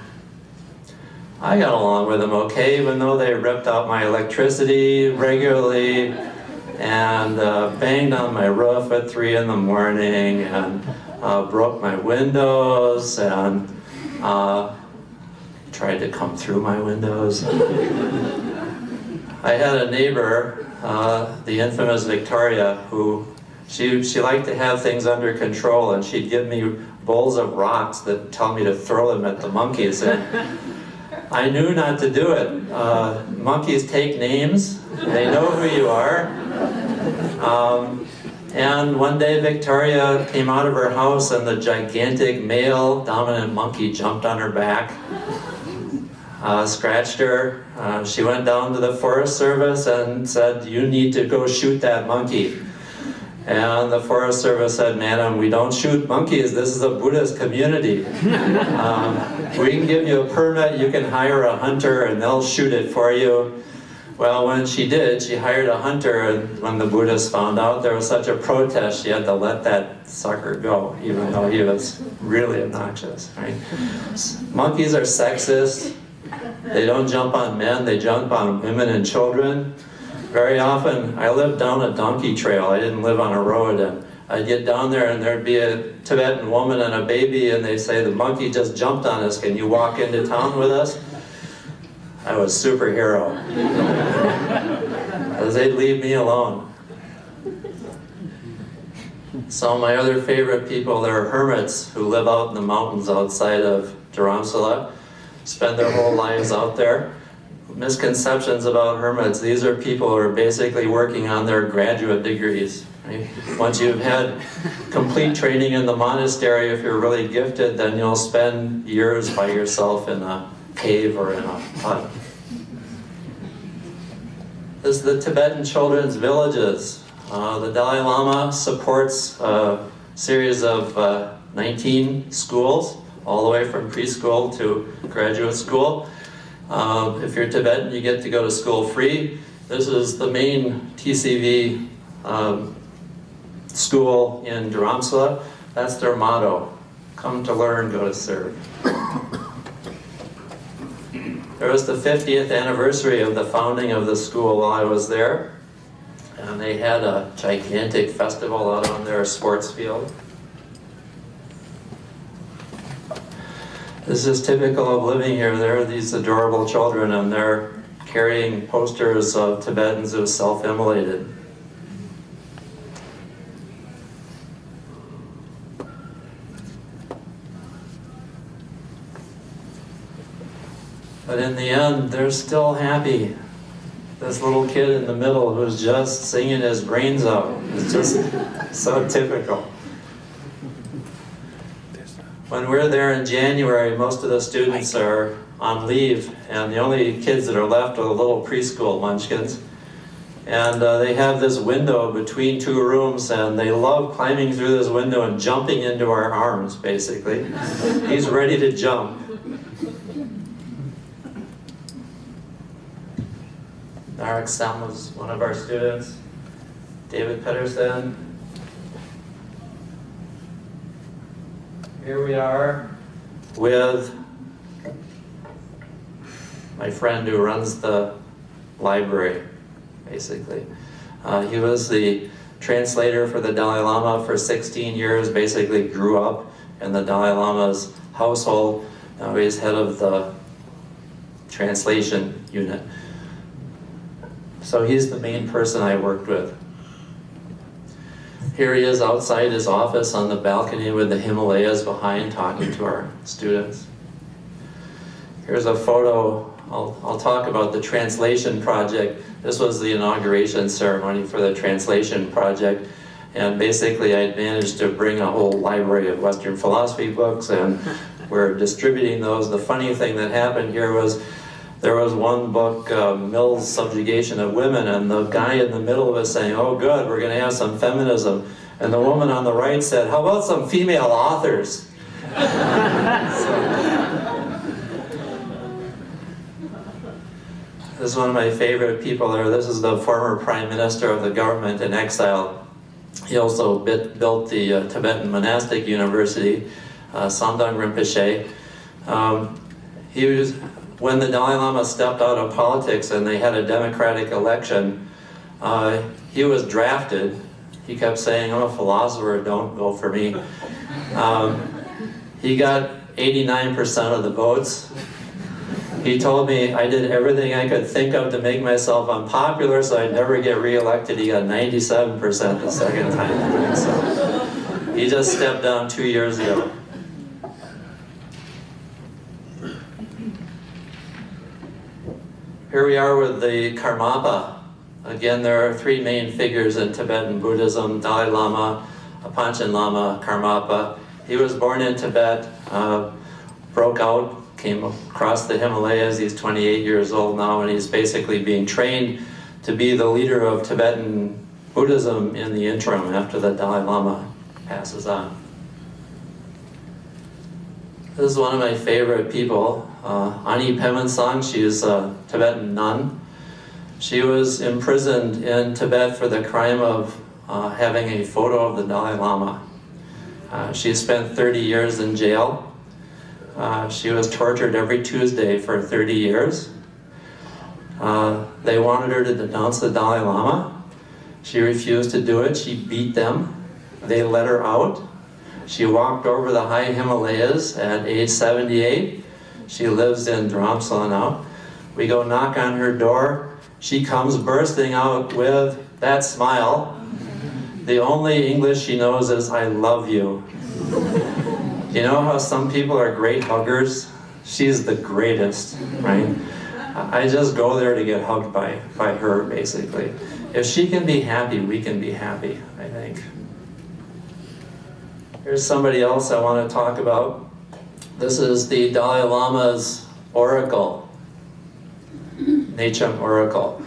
I got along with them okay, even though they ripped out my electricity regularly and uh, banged on my roof at three in the morning and uh, broke my windows and uh, tried to come through my windows. I had a neighbor, uh, the infamous Victoria, who she, she liked to have things under control and she'd give me bowls of rocks that tell me to throw them at the monkeys. And I knew not to do it. Uh, monkeys take names, they know who you are. Um, and one day Victoria came out of her house and the gigantic male dominant monkey jumped on her back uh, scratched her. Uh, she went down to the Forest Service and said, you need to go shoot that monkey. And the Forest Service said, madam, we don't shoot monkeys. This is a Buddhist community. Um, we can give you a permit, you can hire a hunter and they'll shoot it for you. Well, when she did, she hired a hunter and when the Buddhists found out there was such a protest, she had to let that sucker go, even though he was really obnoxious, right? Monkeys are sexist. They don't jump on men, they jump on women and children. Very often, I lived down a donkey trail, I didn't live on a road, and I'd get down there and there'd be a Tibetan woman and a baby and they'd say, the monkey just jumped on us, can you walk into town with us? I was superhero. They'd leave me alone. So my other favorite people, there are hermits who live out in the mountains outside of Dharamsala spend their whole lives out there. Misconceptions about hermits, these are people who are basically working on their graduate degrees. Right? Once you've had complete training in the monastery, if you're really gifted, then you'll spend years by yourself in a cave or in a hut. This is the Tibetan Children's Villages. Uh, the Dalai Lama supports a series of uh, 19 schools all the way from preschool to graduate school. Um, if you're Tibetan, you get to go to school free. This is the main TCV um, school in Dharamsala. That's their motto, come to learn, go to serve. There was the 50th anniversary of the founding of the school while I was there. And they had a gigantic festival out on their sports field. This is typical of living here. There are these adorable children and they're carrying posters of Tibetans who self-immolated. But in the end, they're still happy. This little kid in the middle who's just singing his brains out. It's just so typical. When we're there in January, most of the students are on leave, and the only kids that are left are the little preschool munchkins. And uh, they have this window between two rooms, and they love climbing through this window and jumping into our arms, basically. He's ready to jump. Narek Sam was one of our students. David Pedersen, here we are with my friend who runs the library, basically. Uh, he was the translator for the Dalai Lama for 16 years, basically grew up in the Dalai Lama's household. Now he's head of the translation unit. So he's the main person I worked with. Here he is outside his office on the balcony with the Himalayas behind talking to our students. Here's a photo, I'll, I'll talk about the translation project. This was the inauguration ceremony for the translation project. And basically I managed to bring a whole library of Western philosophy books and we're distributing those. The funny thing that happened here was there was one book, uh, Mill's Subjugation of Women, and the guy in the middle was saying, oh good, we're going to have some feminism. And the woman on the right said, how about some female authors? this is one of my favorite people there. This is the former prime minister of the government in exile. He also bit, built the uh, Tibetan Monastic University, uh, Samdhong Rinpoche. Um, he was, when the Dalai Lama stepped out of politics and they had a democratic election, uh, he was drafted. He kept saying, I'm a philosopher, don't go for me. Um, he got 89% of the votes. He told me I did everything I could think of to make myself unpopular so I'd never get reelected. He got 97% the second time. So he just stepped down two years ago. Here we are with the Karmapa. Again, there are three main figures in Tibetan Buddhism, Dalai Lama, Panchen Lama, Karmapa. He was born in Tibet, uh, broke out, came across the Himalayas. He's 28 years old now, and he's basically being trained to be the leader of Tibetan Buddhism in the interim after the Dalai Lama passes on. This is one of my favorite people, uh, Ani Pemansang. She is a Tibetan nun. She was imprisoned in Tibet for the crime of uh, having a photo of the Dalai Lama. Uh, she spent 30 years in jail. Uh, she was tortured every Tuesday for 30 years. Uh, they wanted her to denounce the Dalai Lama. She refused to do it. She beat them. They let her out. She walked over the high Himalayas at age 78. She lives in Dharamsala now. We go knock on her door. She comes bursting out with that smile. The only English she knows is, I love you. You know how some people are great huggers? She's the greatest, right? I just go there to get hugged by, by her, basically. If she can be happy, we can be happy, I think. Here's somebody else I want to talk about. This is the Dalai Lama's oracle, Nechung oracle.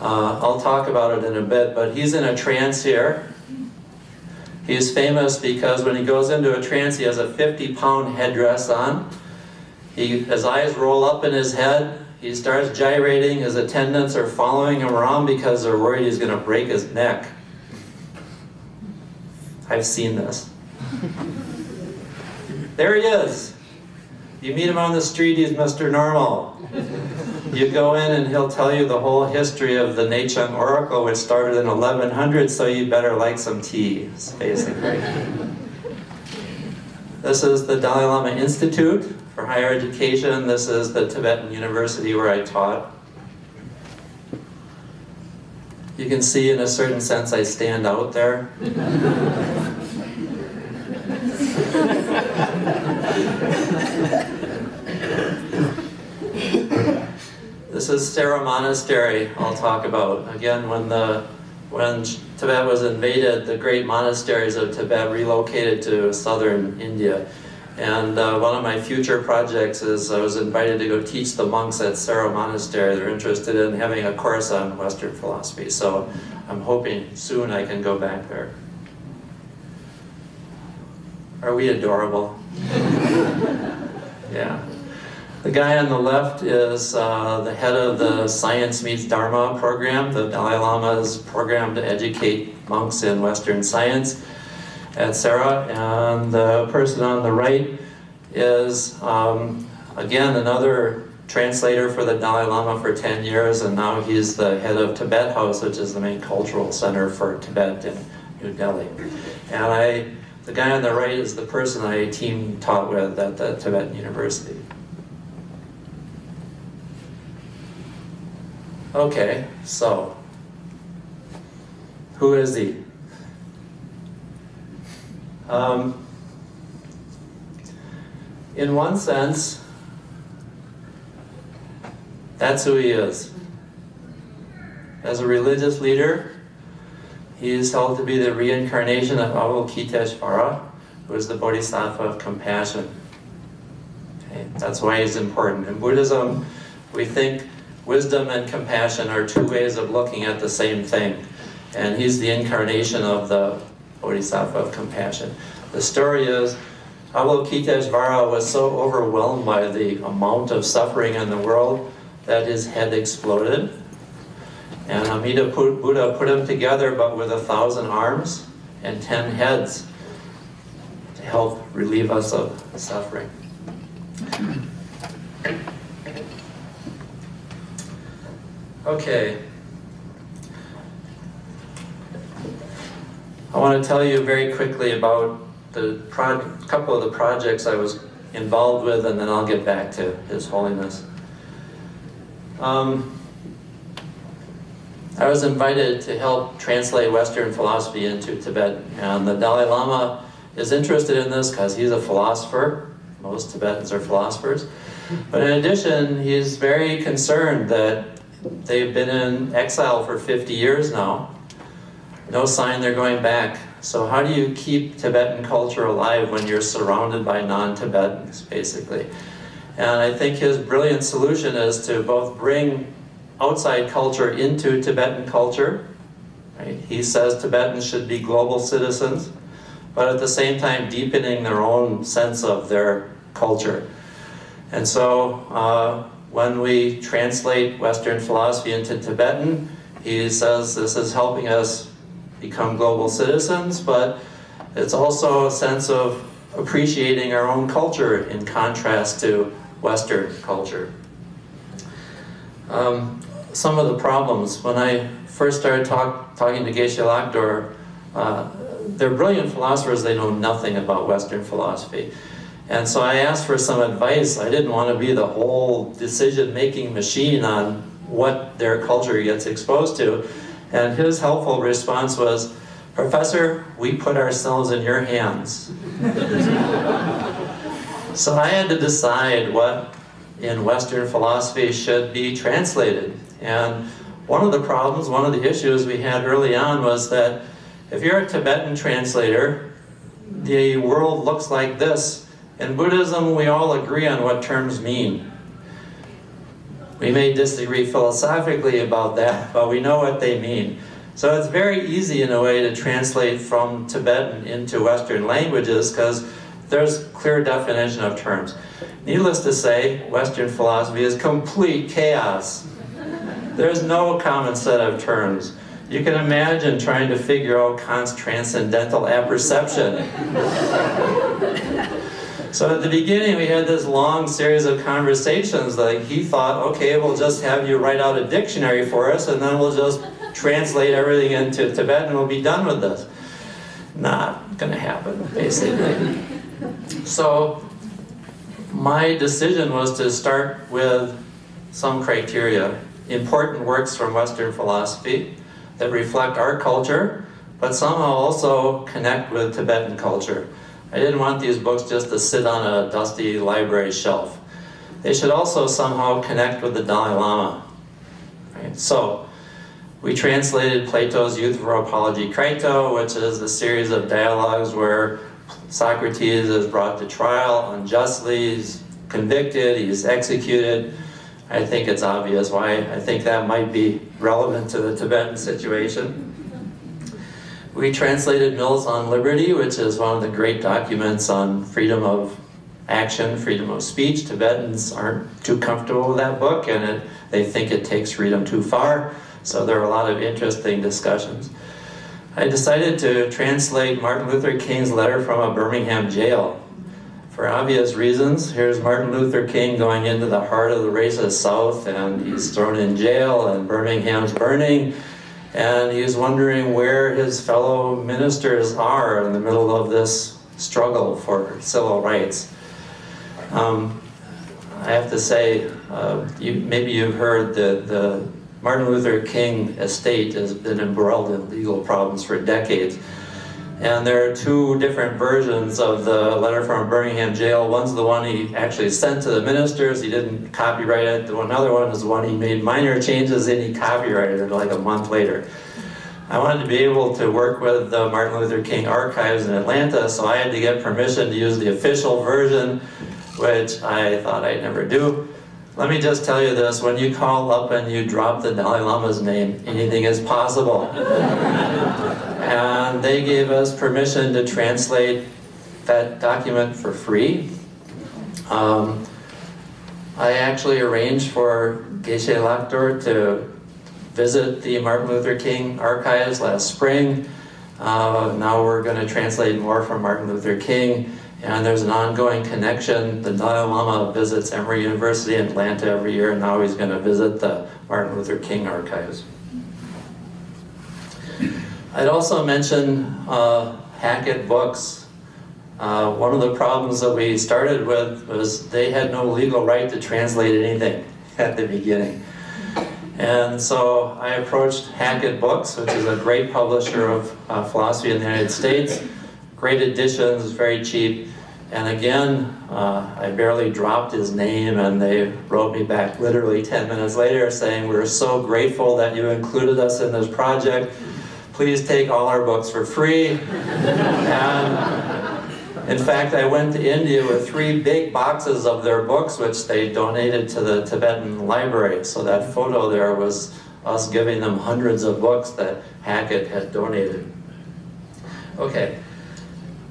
Uh, I'll talk about it in a bit, but he's in a trance here. He's famous because when he goes into a trance, he has a 50-pound headdress on. He, his eyes roll up in his head. He starts gyrating. His attendants are following him around because they're worried he's going to break his neck. I've seen this. There he is. You meet him on the street, he's Mr. Normal. You go in and he'll tell you the whole history of the Nechung Oracle, which started in 1100, so you better like some tea, basically. This is the Dalai Lama Institute for Higher Education. This is the Tibetan University where I taught. You can see in a certain sense I stand out there. This is Sera Monastery I'll talk about. Again, when the when Tibet was invaded, the great monasteries of Tibet relocated to southern India. And uh, one of my future projects is I was invited to go teach the monks at Sera Monastery. They're interested in having a course on Western philosophy. So I'm hoping soon I can go back there. Are we adorable? yeah. The guy on the left is uh, the head of the Science Meets Dharma program, the Dalai Lama's program to educate monks in Western science. at Sera, and the person on the right is, um, again, another translator for the Dalai Lama for 10 years, and now he's the head of Tibet House, which is the main cultural center for Tibet in New Delhi. And I, the guy on the right is the person I team taught with at the Tibetan University. Okay, so, who is he? Um, in one sense, that's who he is. As a religious leader, he is held to be the reincarnation of Avalokiteshvara, who is the Bodhisattva of compassion. Okay, that's why he's important. In Buddhism, we think wisdom and compassion are two ways of looking at the same thing. And he's the incarnation of the Bodhisattva of compassion. The story is, Avalokiteshvara was so overwhelmed by the amount of suffering in the world that his head exploded. And Amida Buddha put him together, but with a thousand arms and ten heads to help relieve us of suffering. Okay. I want to tell you very quickly about the couple of the projects I was involved with, and then I'll get back to His Holiness. Um, I was invited to help translate Western philosophy into Tibet, and the Dalai Lama is interested in this because he's a philosopher. Most Tibetans are philosophers. But in addition, he's very concerned that they've been in exile for 50 years now. No sign they're going back. So how do you keep Tibetan culture alive when you're surrounded by non-Tibetans, basically? And I think his brilliant solution is to both bring outside culture into Tibetan culture. Right? He says Tibetans should be global citizens, but at the same time deepening their own sense of their culture. And so uh, when we translate Western philosophy into Tibetan, he says this is helping us become global citizens, but it's also a sense of appreciating our own culture in contrast to Western culture. Um, some of the problems, when I first started talk, talking to Geshe Lhakdor, uh, they're brilliant philosophers, they know nothing about Western philosophy. And so I asked for some advice. I didn't want to be the whole decision-making machine on what their culture gets exposed to. And his helpful response was, Professor, we put ourselves in your hands. so I had to decide what in Western philosophy should be translated. And one of the problems, one of the issues we had early on was that if you're a Tibetan translator, the world looks like this. In Buddhism, we all agree on what terms mean. We may disagree philosophically about that, but we know what they mean. So it's very easy in a way to translate from Tibetan into Western languages because there's clear definition of terms. Needless to say, Western philosophy is complete chaos. There's no common set of terms. You can imagine trying to figure out Kant's transcendental apperception. so at the beginning we had this long series of conversations like he thought, okay, we'll just have you write out a dictionary for us and then we'll just translate everything into Tibetan and we'll be done with this. Not gonna happen, basically. So my decision was to start with some criteria. Important works from Western philosophy that reflect our culture, but somehow also connect with Tibetan culture. I didn't want these books just to sit on a dusty library shelf. They should also somehow connect with the Dalai Lama. Right? So, we translated Plato's Euthyphro Apology Crito, which is a series of dialogues where Socrates is brought to trial unjustly, he's convicted, he's executed. I think it's obvious why I think that might be relevant to the Tibetan situation. We translated Mills on Liberty, which is one of the great documents on freedom of action, freedom of speech. Tibetans aren't too comfortable with that book and it, they think it takes freedom too far. So there are a lot of interesting discussions. I decided to translate Martin Luther King's letter from a Birmingham jail. For obvious reasons, here's Martin Luther King going into the heart of the racist South and he's thrown in jail and Birmingham's burning and he's wondering where his fellow ministers are in the middle of this struggle for civil rights. Um, I have to say, uh, you, maybe you've heard that the Martin Luther King estate has been embroiled in legal problems for decades. And there are two different versions of the letter from Birmingham jail. One's the one he actually sent to the ministers. He didn't copyright it. Another one is the one he made minor changes and he copyrighted it like a month later. I wanted to be able to work with the Martin Luther King Archives in Atlanta, so I had to get permission to use the official version, which I thought I'd never do. Let me just tell you this, when you call up and you drop the Dalai Lama's name, anything is possible. and they gave us permission to translate that document for free. Um, I actually arranged for Geshe Lhakdor to visit the Martin Luther King archives last spring. Uh, now we're going to translate more from Martin Luther King. And there's an ongoing connection. The Dalai Lama visits Emory University in Atlanta every year, and now he's going to visit the Martin Luther King archives. I'd also mention uh, Hackett Books. Uh, one of the problems that we started with was they had no legal right to translate anything at the beginning. And so I approached Hackett Books, which is a great publisher of uh, philosophy in the United States. Great editions, very cheap. And again, uh, I barely dropped his name and they wrote me back literally 10 minutes later saying, we're so grateful that you included us in this project. Please take all our books for free. and in fact, I went to India with three big boxes of their books, which they donated to the Tibetan library. So that photo there was us giving them hundreds of books that Hackett had donated. Okay,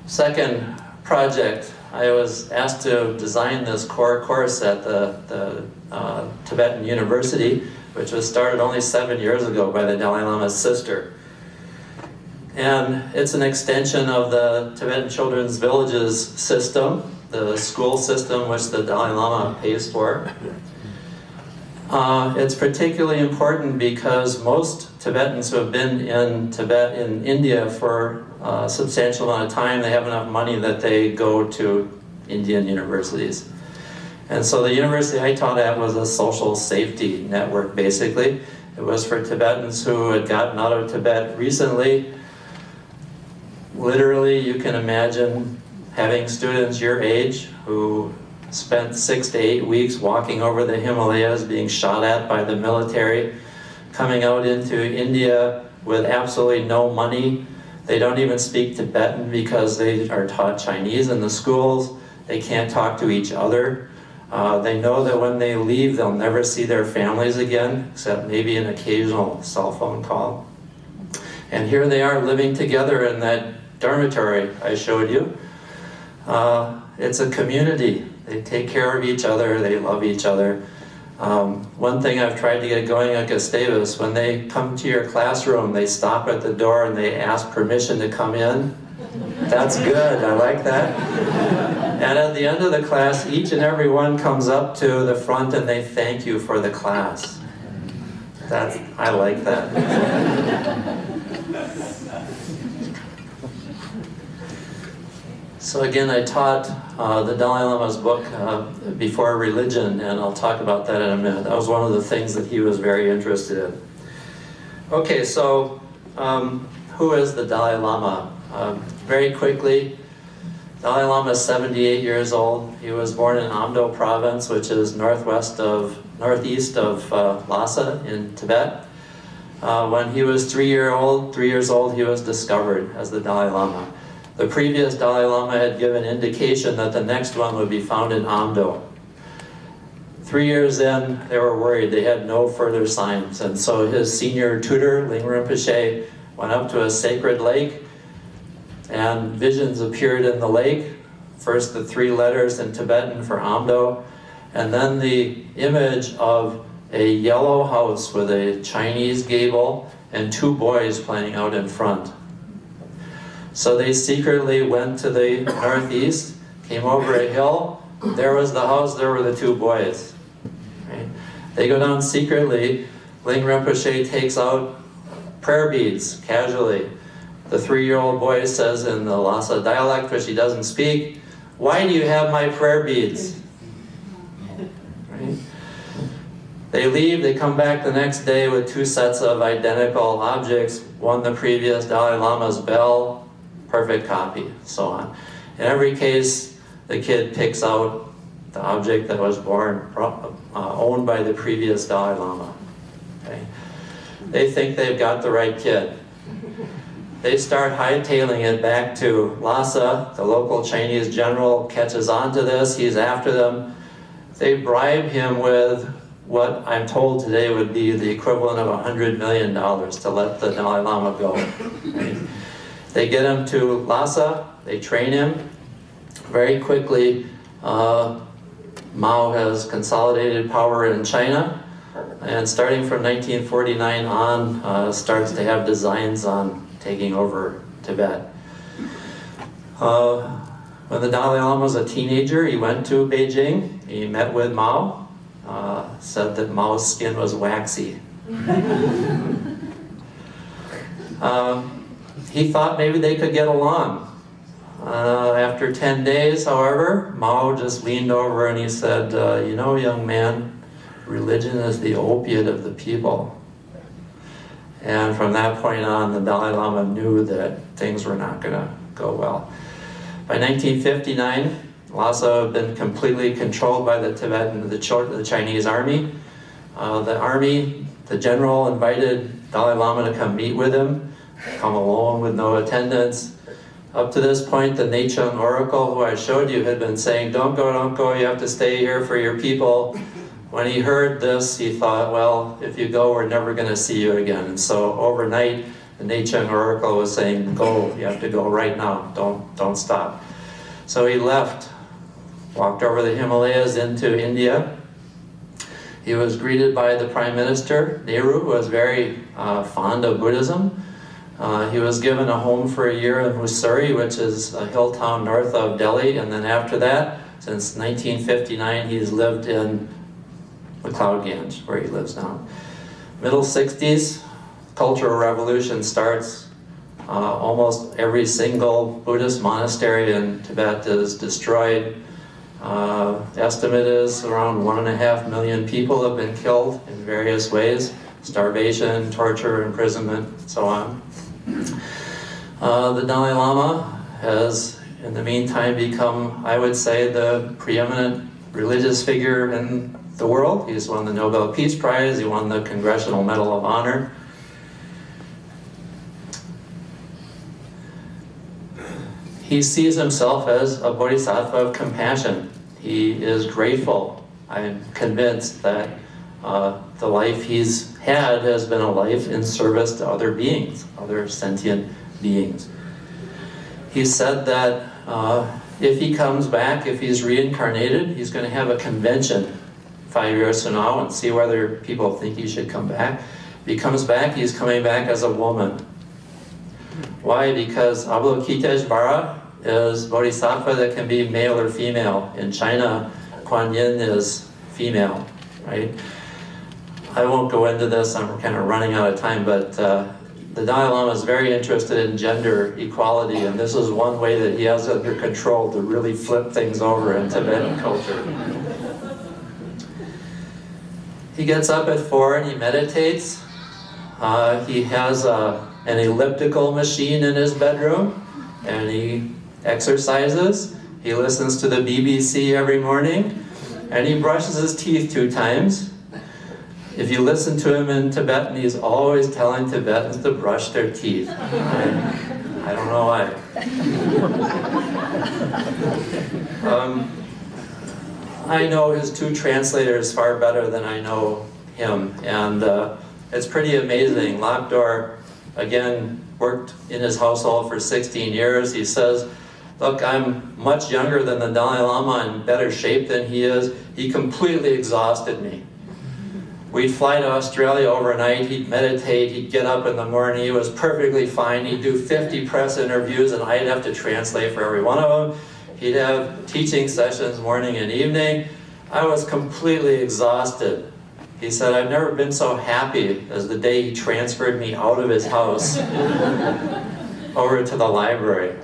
second project, I was asked to design this core course at the, the uh, Tibetan University, which was started only seven years ago by the Dalai Lama's sister. And it's an extension of the Tibetan Children's Villages system, the school system which the Dalai Lama pays for. Uh, it's particularly important because most Tibetans who have been in Tibet, in India for a substantial amount of time, they have enough money that they go to Indian universities. And so the university I taught at was a social safety network, basically. It was for Tibetans who had gotten out of Tibet recently literally you can imagine having students your age who spent six to eight weeks walking over the Himalayas being shot at by the military, coming out into India with absolutely no money. They don't even speak Tibetan because they are taught Chinese in the schools. They can't talk to each other. Uh, they know that when they leave, they'll never see their families again, except maybe an occasional cell phone call. And here they are living together in that dormitory I showed you. Uh, it's a community. They take care of each other, they love each other. Um, one thing I've tried to get going at Gustavus, when they come to your classroom, they stop at the door and they ask permission to come in. That's good, I like that. And at the end of the class, each and every one comes up to the front and they thank you for the class. That's, I like that. So again, I taught uh, the Dalai Lama's book, uh, Before Religion, and I'll talk about that in a minute. That was one of the things that he was very interested in. Okay, so um, who is the Dalai Lama? Uh, very quickly, Dalai Lama is 78 years old. He was born in Amdo province, which is northwest of, northeast of uh, Lhasa in Tibet. Uh, when he was three year old, three years old, he was discovered as the Dalai Lama. The previous Dalai Lama had given indication that the next one would be found in Amdo. Three years in, they were worried. They had no further signs. And so his senior tutor, Ling Rinpoche, went up to a sacred lake and visions appeared in the lake. First the three letters in Tibetan for Amdo, and then the image of a yellow house with a Chinese gable and two boys playing out in front. So they secretly went to the northeast, came over a hill, there was the house, there were the two boys. Right? They go down secretly, Ling Rinpoche takes out prayer beads casually. The three-year-old boy says in the Lhasa dialect, which he doesn't speak, why do you have my prayer beads? They leave, they come back the next day with two sets of identical objects, one the previous Dalai Lama's bell, perfect copy, so on. In every case, the kid picks out the object that was born, uh, owned by the previous Dalai Lama. Okay? They think they've got the right kid. They start hightailing it back to Lhasa. The local Chinese general catches on to this. He's after them. They bribe him with what I'm told today would be the equivalent of $100 million to let the Dalai Lama go. Right? They get him to Lhasa. They train him. Very quickly, uh, Mao has consolidated power in China. And starting from 1949 on, uh, starts to have designs on taking over Tibet. Uh, when the Dalai Lama was a teenager, he went to Beijing. He met with Mao. Uh, said that Mao's skin was waxy. Um, he thought maybe they could get along. Uh, after 10 days, however, Mao just leaned over and he said, uh, you know, young man, religion is the opiate of the people. And from that point on, the Dalai Lama knew that things were not going to go well. By 1959, Lhasa had been completely controlled by the Tibetan, the, the Chinese army. Uh, the army, the general invited Dalai Lama to come meet with him, come alone with no attendants. Up to this point, the Nechung oracle, who I showed you, had been saying, don't go, don't go, you have to stay here for your people. When he heard this, he thought, well, if you go, we're never going to see you again. And so overnight, the Nechung oracle was saying, go, you have to go right now, don't, don't stop. So he left, walked over the Himalayas into India. He was greeted by the Prime Minister, Nehru, who was very uh, fond of Buddhism. Uh, he was given a home for a year in Mussoorie, which is a hill town north of Delhi, and then after that, since 1959, he's lived in McLeod Ganj, where he lives now. Middle 60s, Cultural Revolution starts. Uh, almost every single Buddhist monastery in Tibet is destroyed. Uh, estimate is around one and a half million people have been killed in various ways. Starvation, torture, imprisonment, and so on. Uh, the Dalai Lama has, in the meantime, become, I would say, the preeminent religious figure in the world. He's won the Nobel Peace Prize, he won the Congressional Medal of Honor. He sees himself as a bodhisattva of compassion. He is grateful. I'm convinced that uh, the life he's had has been a life in service to other beings, other sentient beings. He said that uh, if he comes back, if he's reincarnated, he's going to have a convention five years from now and see whether people think he should come back. If he comes back, he's coming back as a woman. Why? Because Avalokiteshvara is bodhisattva that can be male or female. In China, Kuan Yin is female, right? I won't go into this, I'm kind of running out of time, but uh, the Dalai Lama is very interested in gender equality, and this is one way that he has under control to really flip things over in Tibetan culture. He gets up at four and he meditates. Uh, he has a, an elliptical machine in his bedroom, and he exercises. He listens to the BBC every morning, and he brushes his teeth two times. If you listen to him in Tibetan, he's always telling Tibetans to brush their teeth. I, I don't know why. Um, I know his two translators far better than I know him, and uh, it's pretty amazing. Lhakdor, again, worked in his household for 16 years. He says, look, I'm much younger than the Dalai Lama, in better shape than he is. He completely exhausted me. We'd fly to Australia overnight, he'd meditate, he'd get up in the morning, he was perfectly fine. He'd do 50 press interviews and I'd have to translate for every one of them. He'd have teaching sessions morning and evening. I was completely exhausted. He said, I've never been so happy as the day he transferred me out of his house over to the library.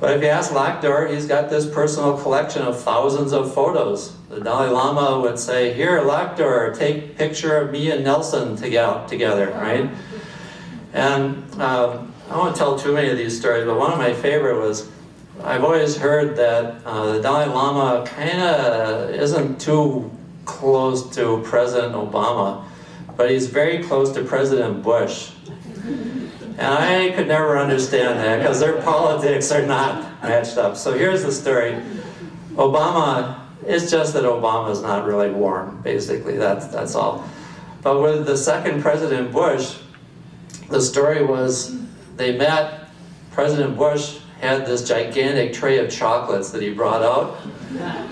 But if you ask Lhakdor, he's got this personal collection of thousands of photos. The Dalai Lama would say, here, Lhakdor, take picture of me and Nelson together, right? And um, I won't tell too many of these stories, but one of my favorite was, I've always heard that uh, the Dalai Lama kind of isn't too close to President Obama, but he's very close to President Bush. And I could never understand that because their politics are not matched up. So here's the story. Obama, it's just that Obama's not really warm, basically, that's, that's all. But with the second President Bush, the story was they met, President Bush had this gigantic tray of chocolates that he brought out.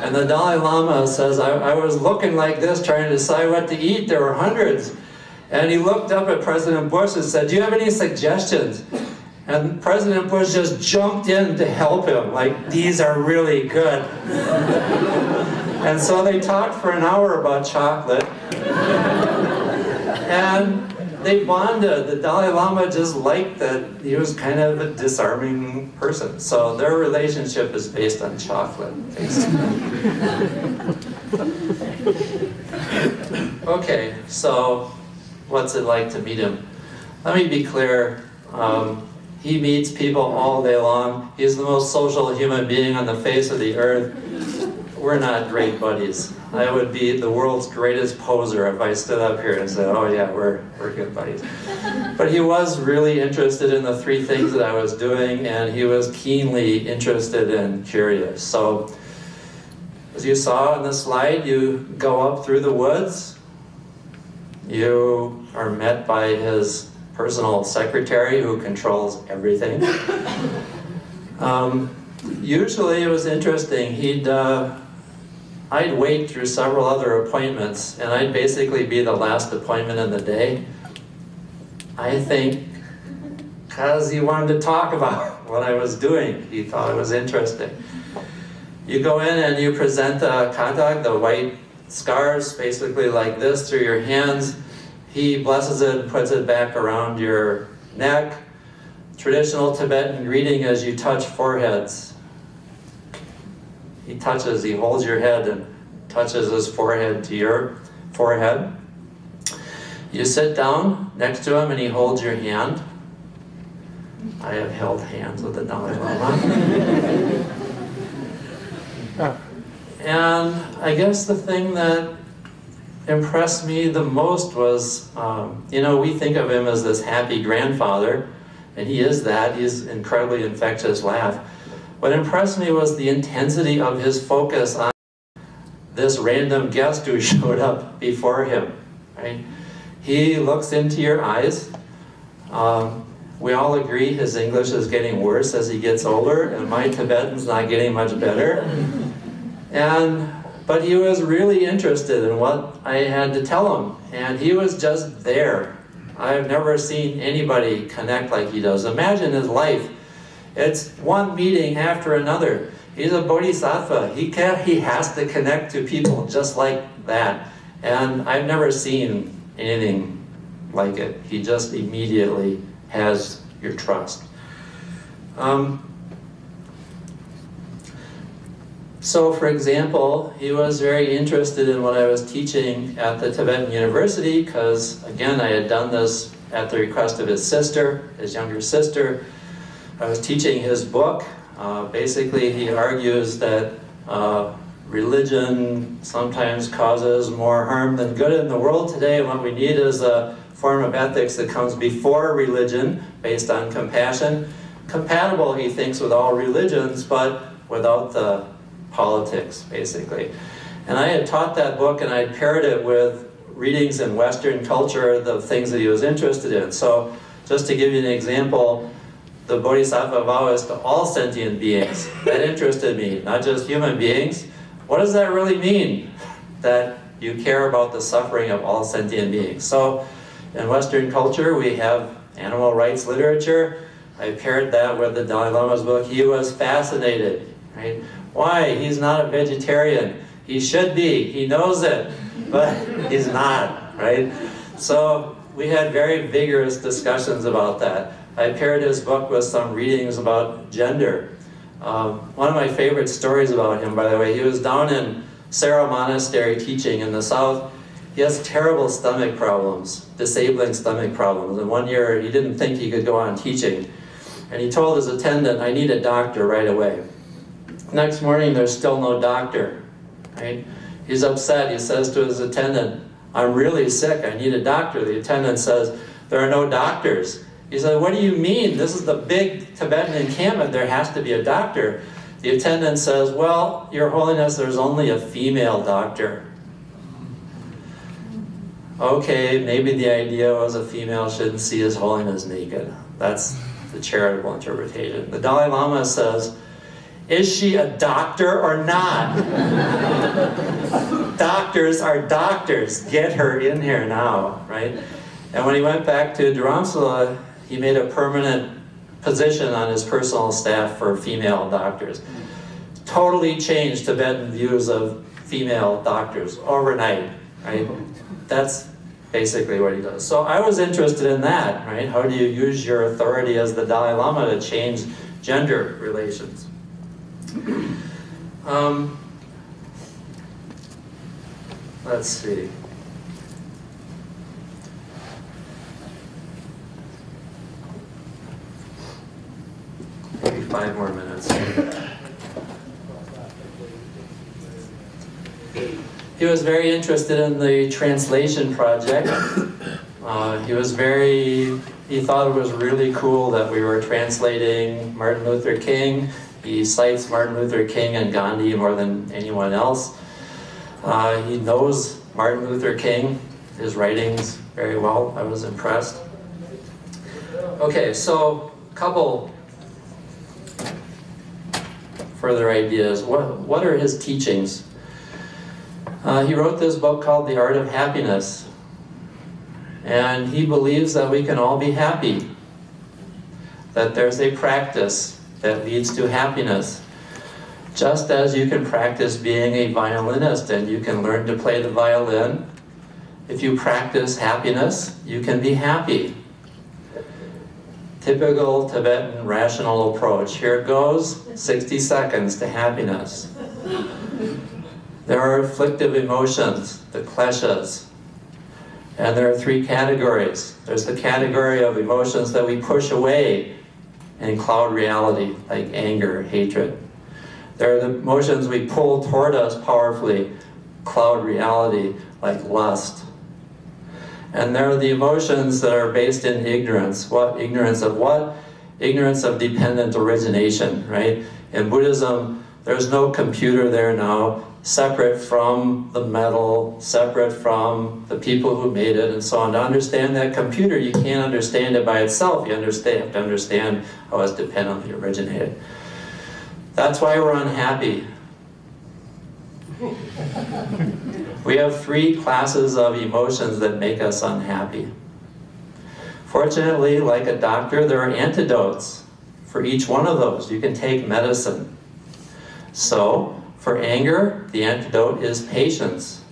And the Dalai Lama says, I, I was looking like this trying to decide what to eat. There were hundreds. And he looked up at President Bush and said, do you have any suggestions? And President Bush just jumped in to help him, like, these are really good. and so they talked for an hour about chocolate. and they bonded. The Dalai Lama just liked that he was kind of a disarming person. So their relationship is based on chocolate, okay, so what's it like to meet him? Let me be clear. Um, he meets people all day long. He's the most social human being on the face of the earth. We're not great buddies. I would be the world's greatest poser if I stood up here and said, oh yeah, we're, we're good buddies. But he was really interested in the three things that I was doing and he was keenly interested and curious. So, as you saw in the slide, you go up through the woods, you are met by his personal secretary who controls everything. Um, usually it was interesting, he'd uh, I'd wait through several other appointments and I'd basically be the last appointment in the day. I think because he wanted to talk about what I was doing. He thought it was interesting. You go in and you present the khatag, the white scars, basically like this through your hands. He blesses it and puts it back around your neck. Traditional Tibetan greeting as you touch foreheads. He touches, he holds your head and touches his forehead to your forehead. You sit down next to him and he holds your hand. I have held hands with the Dalai Lama. And I guess the thing that impressed me the most was, um, you know, we think of him as this happy grandfather, and he is that. He's incredibly infectious laugh. What impressed me was the intensity of his focus on this random guest who showed up before him. Right? He looks into your eyes. Um, we all agree his English is getting worse as he gets older, and my Tibetan's not getting much better. And but he was really interested in what I had to tell him, and he was just there. I've never seen anybody connect like he does. Imagine his life it's one meeting after another. He's a bodhisattva. He can he has to connect to people just like that. And I've never seen anything like it. He just immediately has your trust. Um, so for example, he was very interested in what I was teaching at the Tibetan University because again, I had done this at the request of his sister, his younger sister, I was teaching his book. Uh, basically, he argues that uh, religion sometimes causes more harm than good in the world today, what we need is a form of ethics that comes before religion, based on compassion, compatible, he thinks, with all religions, but without the politics, basically. And I had taught that book and I paired it with readings in Western culture, the things that he was interested in. So just to give you an example, the Bodhisattva vow is to all sentient beings. That interested me, not just human beings. What does that really mean? That you care about the suffering of all sentient beings. So in Western culture, we have animal rights literature. I paired that with the Dalai Lama's book. He was fascinated, right? Why? He's not a vegetarian. He should be. He knows it, but he's not, right? So we had very vigorous discussions about that. I paired his book with some readings about gender. Um, one of my favorite stories about him, by the way, he was down in Sera Monastery teaching in the south. He has terrible stomach problems, disabling stomach problems. And one year he didn't think he could go on teaching. And he told his attendant, I need a doctor right away. Next morning, there's still no doctor, right? He's upset. He says to his attendant, I'm really sick. I need a doctor. The attendant says, there are no doctors. He said, what do you mean? This is the big Tibetan encampment. There has to be a doctor. The attendant says, well, Your Holiness, there's only a female doctor. Okay, maybe the idea was a female shouldn't see His Holiness naked. That's the charitable interpretation. The Dalai Lama says, is she a doctor or not? doctors are doctors. Get her in here now, right? And when he went back to Dharamsala, he made a permanent position on his personal staff for female doctors. Totally changed Tibetan views of female doctors overnight, right? That's basically what he does. So I was interested in that, right? How do you use your authority as the Dalai Lama to change gender relations? Um, let's see. Maybe five more minutes. He was very interested in the translation project. Uh, he was very, he thought it was really cool that we were translating Martin Luther King. He cites Martin Luther King and Gandhi more than anyone else. Uh, he knows Martin Luther King, his writings very well. I was impressed. Okay, so a couple further ideas. What, what are his teachings? Uh, he wrote this book called The Art of Happiness. And he believes that we can all be happy. That there's a practice that leads to happiness. Just as you can practice being a violinist and you can learn to play the violin, if you practice happiness, you can be happy. Typical Tibetan rational approach. Here it goes, 60 seconds to happiness. There are afflictive emotions, the kleshas. And there are three categories. There's the category of emotions that we push away in cloud reality, like anger, hatred. There are the emotions we pull toward us powerfully, cloud reality, like lust. And there are the emotions that are based in ignorance. What? Ignorance of what? Ignorance of dependent origination, right? In Buddhism, there's no computer there now, separate from the metal, separate from the people who made it, and so on. To understand that computer, you can't understand it by itself. You understand, have to understand how it's dependently originated. That's why we're unhappy. We have three classes of emotions that make us unhappy. Fortunately, like a doctor, there are antidotes for each one of those. You can take medicine. So, for anger, the antidote is patience.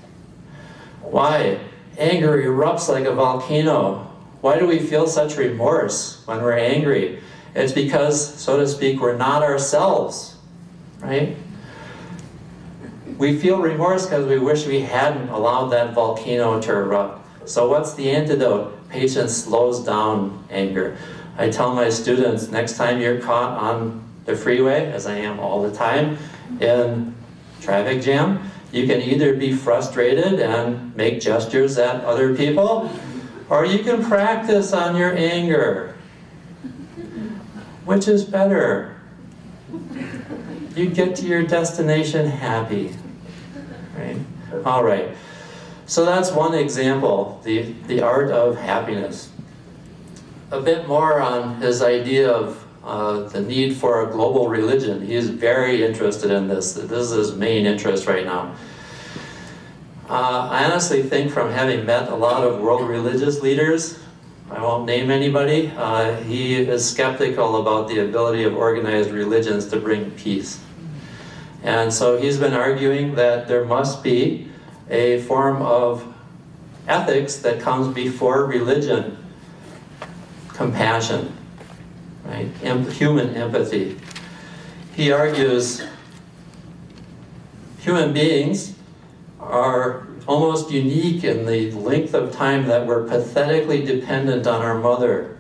Why? Anger erupts like a volcano. Why do we feel such remorse when we're angry? It's because, so to speak, we're not ourselves, right? We feel remorse because we wish we hadn't allowed that volcano to erupt. So what's the antidote? Patience slows down anger. I tell my students, next time you're caught on the freeway, as I am all the time, in traffic jam, you can either be frustrated and make gestures at other people, or you can practice on your anger. Which is better? You get to your destination happy. Right? All right. So that's one example, the, the art of happiness. A bit more on his idea of uh, the need for a global religion. He's very interested in this. This is his main interest right now. Uh, I honestly think from having met a lot of world religious leaders, I won't name anybody, uh, he is skeptical about the ability of organized religions to bring peace. And so he's been arguing that there must be a form of ethics that comes before religion, compassion, right? Em human empathy. He argues human beings are almost unique in the length of time that we're pathetically dependent on our mother.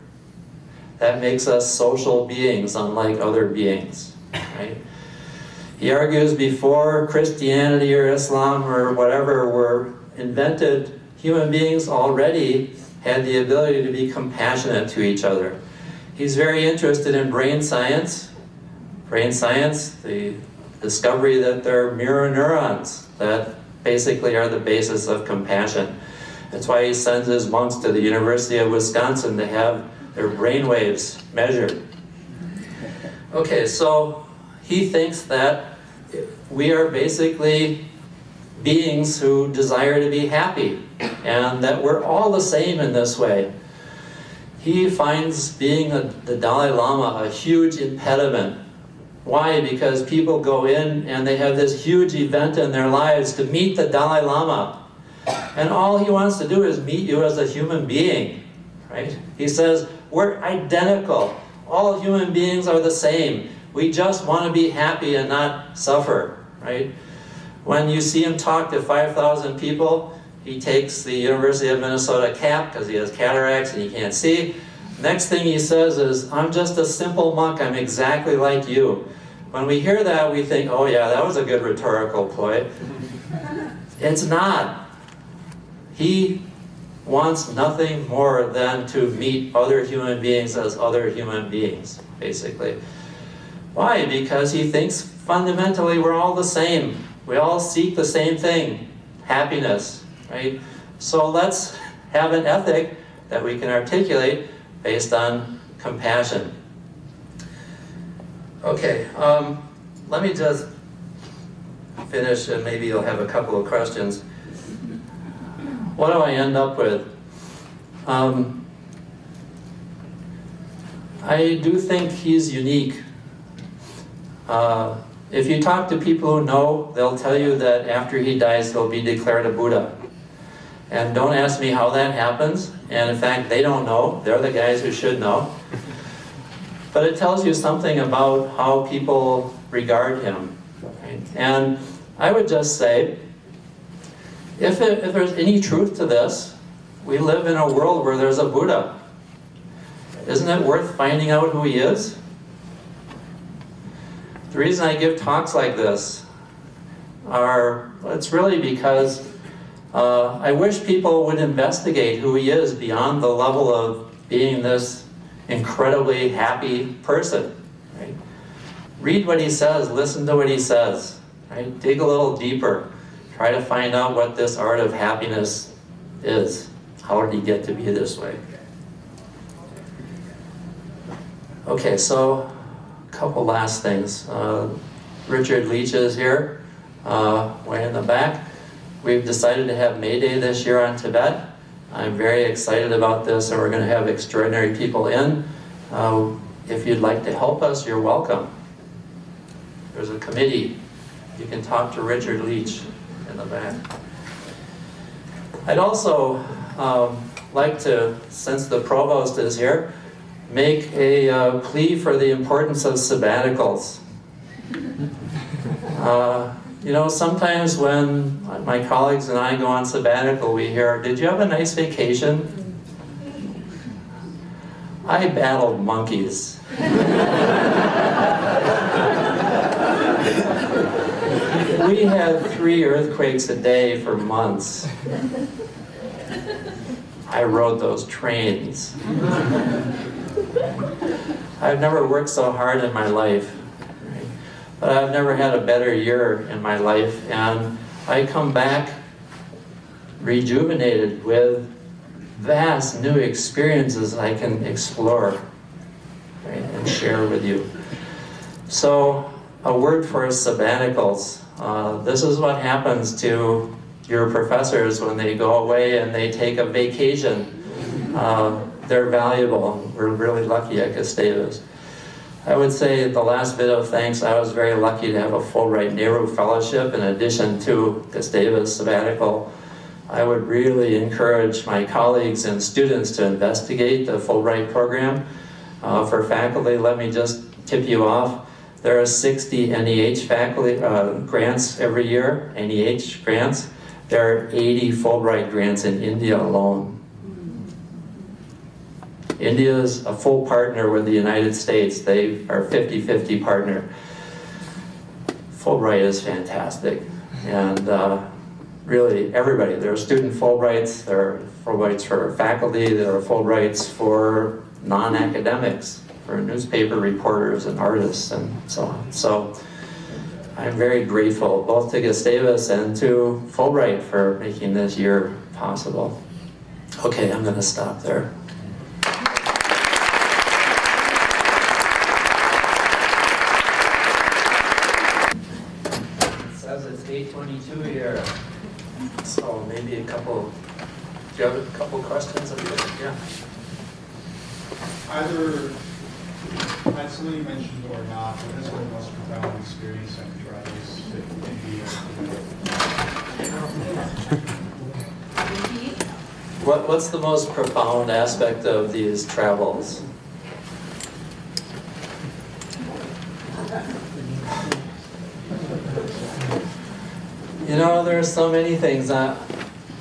That makes us social beings unlike other beings, right? He argues before Christianity or Islam or whatever were invented, human beings already had the ability to be compassionate to each other. He's very interested in brain science. Brain science, the discovery that there are mirror neurons that basically are the basis of compassion. That's why he sends his monks to the University of Wisconsin to have their brain waves measured. Okay, so he thinks that we are basically beings who desire to be happy and that we're all the same in this way. He finds being a, the Dalai Lama a huge impediment. Why? Because people go in and they have this huge event in their lives to meet the Dalai Lama. And all he wants to do is meet you as a human being, right? He says, we're identical. All human beings are the same. We just want to be happy and not suffer, right? When you see him talk to 5,000 people, he takes the University of Minnesota cap because he has cataracts and he can't see. Next thing he says is, I'm just a simple monk, I'm exactly like you. When we hear that, we think, oh yeah, that was a good rhetorical ploy. It's not. He wants nothing more than to meet other human beings as other human beings, basically. Why? Because he thinks fundamentally we're all the same. We all seek the same thing, happiness, right? So let's have an ethic that we can articulate based on compassion. Okay, um, let me just finish and maybe you'll have a couple of questions. What do I end up with? Um, I do think he's unique. Uh, if you talk to people who know, they'll tell you that after he dies, he'll be declared a Buddha. And don't ask me how that happens. And in fact, they don't know. They're the guys who should know. But it tells you something about how people regard him. Right? And I would just say, if, it, if there's any truth to this, we live in a world where there's a Buddha. Isn't it worth finding out who he is? The reason I give talks like this are, it's really because uh, I wish people would investigate who he is beyond the level of being this incredibly happy person. Right? Read what he says, listen to what he says, right? dig a little deeper, try to find out what this art of happiness is. How did he get to be this way? Okay, so a couple last things. Uh, Richard Leach is here, uh, way in the back. We've decided to have May Day this year on Tibet. I'm very excited about this and we're going to have extraordinary people in. Uh, if you'd like to help us, you're welcome. There's a committee. You can talk to Richard Leach in the back. I'd also um, like to, since the provost is here, make a uh, plea for the importance of sabbaticals. Uh, you know, sometimes when my colleagues and I go on sabbatical, we hear, did you have a nice vacation? I battled monkeys. we had three earthquakes a day for months. I rode those trains. I've never worked so hard in my life? But I've never had a better year in my life, and I come back rejuvenated with vast new experiences I can explore right, and share with you. So, a word for sabbaticals. Uh, this is what happens to your professors when they go away and they take a vacation. Uh, they're valuable. We're really lucky at Gustavus. I would say the last bit of thanks, I was very lucky to have a Fulbright Nehru Fellowship in addition to Gustavus sabbatical. I would really encourage my colleagues and students to investigate the Fulbright program. Uh, for faculty, let me just tip you off. There are 60 NEH faculty uh, grants every year, NEH grants. There are 80 Fulbright grants in India alone. India is a full partner with the United States. They are 50-50 partner. Fulbright is fantastic. And uh, really, everybody, there are student Fulbrights, there are Fulbrights for faculty, there are Fulbrights for non-academics, for newspaper reporters and artists and so on. So I'm very grateful both to Gustavus and to Fulbright for making this year possible. Okay, I'm going to stop there. It says it's 8:22 here, so maybe a couple, do you have a couple questions? Yeah. Either, had somebody mentioned or not, what has been the most profound experience after travels to India? What, what's the most profound aspect of these travels? You know, there are so many things. Uh,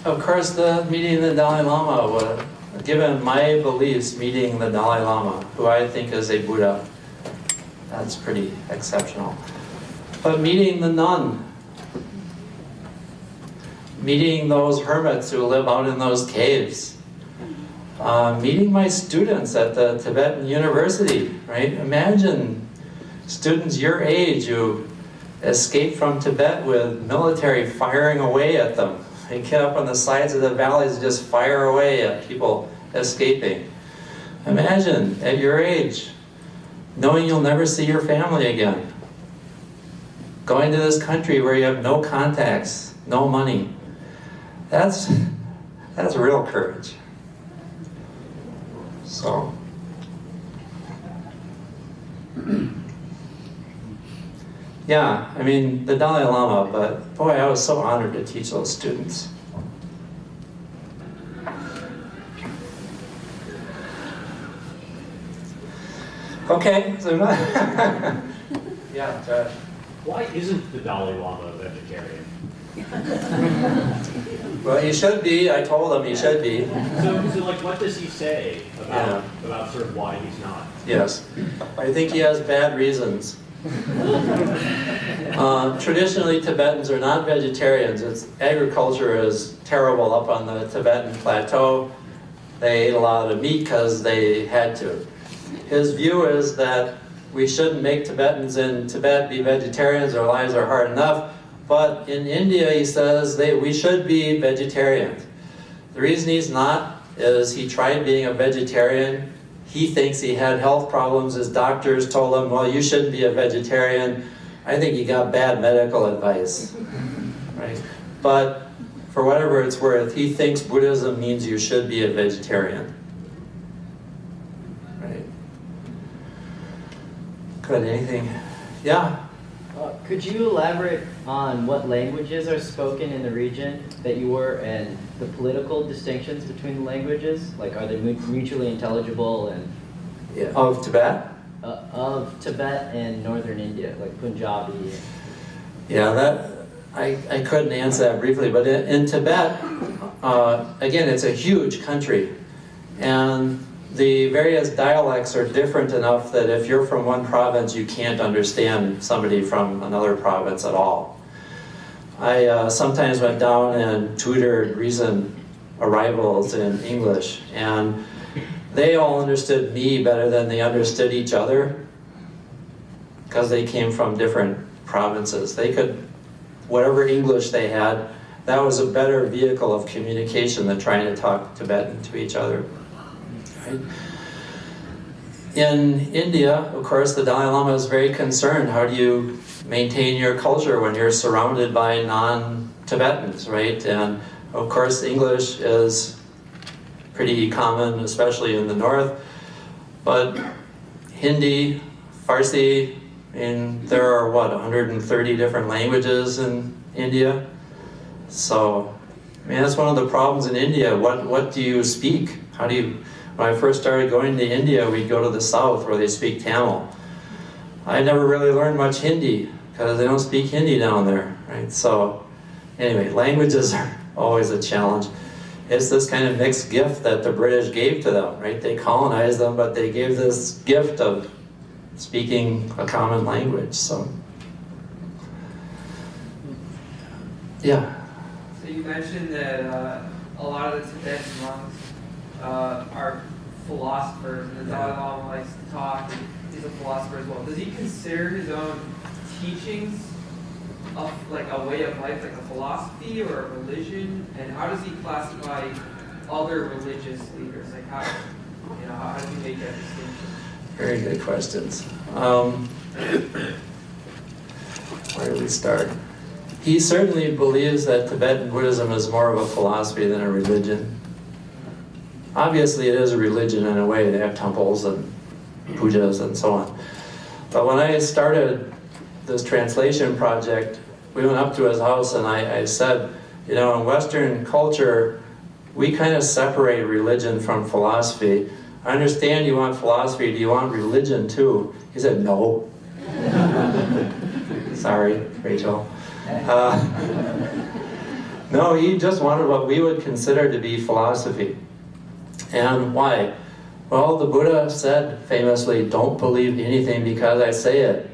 of course, the meeting the Dalai Lama, was, given my beliefs, meeting the Dalai Lama, who I think is a Buddha, that's pretty exceptional. But meeting the nun, meeting those hermits who live out in those caves, uh, meeting my students at the Tibetan University, right? Imagine students your age who escape from Tibet with military firing away at them. They get up on the sides of the valleys and just fire away at people escaping. Imagine at your age, knowing you'll never see your family again. Going to this country where you have no contacts, no money. That's, that's real courage. So. Yeah, I mean, the Dalai Lama, but boy, I was so honored to teach those students. Okay, so yeah, Josh. Why isn't the Dalai Lama a vegetarian? Well, he should be. I told him he should be. So, so like, what does he say about Yeah. about sort of why he's not? Yes, I think he has bad reasons. Uh, traditionally, Tibetans are not vegetarians. It's, agriculture is terrible up on the Tibetan plateau. They ate a lot of meat because they had to. His view is that we shouldn't make Tibetans in Tibet be vegetarians, their lives are hard enough. But in India, he says they, we should be vegetarians. The reason he's not is he tried being a vegetarian. He thinks he had health problems. His doctors told him, well, you shouldn't be a vegetarian. I think he got bad medical advice. Right? But for whatever it's worth, he thinks Buddhism means you should be a vegetarian. Right? Good, anything? Yeah? Uh, could you elaborate on what languages are spoken in the region that you were and the political distinctions between the languages? Like, are they mutually intelligible and yeah. Of Tibet? uh, of Tibet and northern India, like Punjabi? Yeah, that I, I couldn't answer that briefly, but in, in Tibet, uh, again, it's a huge country, and the various dialects are different enough that if you're from one province, you can't understand somebody from another province at all. I uh, sometimes went down and tutored recent arrivals in English, and they all understood me better than they understood each other because they came from different provinces. They could, whatever English they had, that was a better vehicle of communication than trying to talk Tibetan to each other. Right? In India, of course, the Dalai Lama is very concerned. How do you maintain your culture when you're surrounded by non Tibetans, right? And of course, English is pretty common, especially in the north. But Hindi, Farsi, and there are what, 130 different languages in India? So, I mean, that's one of the problems in India. What, what do you speak? How do you, when I first started going to India, we'd go to the south where they speak Tamil. I never really learned much Hindi because they don't speak Hindi down there, right? So, anyway, languages are always a challenge. It's this kind of mixed gift that the British gave to them, right? They colonized them, but they gave this gift of speaking a common language, so. Yeah, So you mentioned that uh, a lot of the Tibetan monks uh, are philosophers, and the Dalai Lama likes to talk, he's a philosopher as well. Does he consider his own teachings of like a way of life, like a philosophy or a religion? And how does he classify other religious leaders? Like how, you know, how do you make that distinction? very good questions. Um, where do we start? He certainly believes that Tibetan Buddhism is more of a philosophy than a religion. Obviously, it is a religion in a way. They have temples and pujas and so on. But when I started this translation project, we went up to his house and I, I said, you know, in Western culture, we kind of separate religion from philosophy. I understand you want philosophy, do you want religion too? He said, no. Sorry, Rachel. Uh, no, he just wanted what we would consider to be philosophy. And why? Well, the Buddha said famously, don't believe anything because I say it,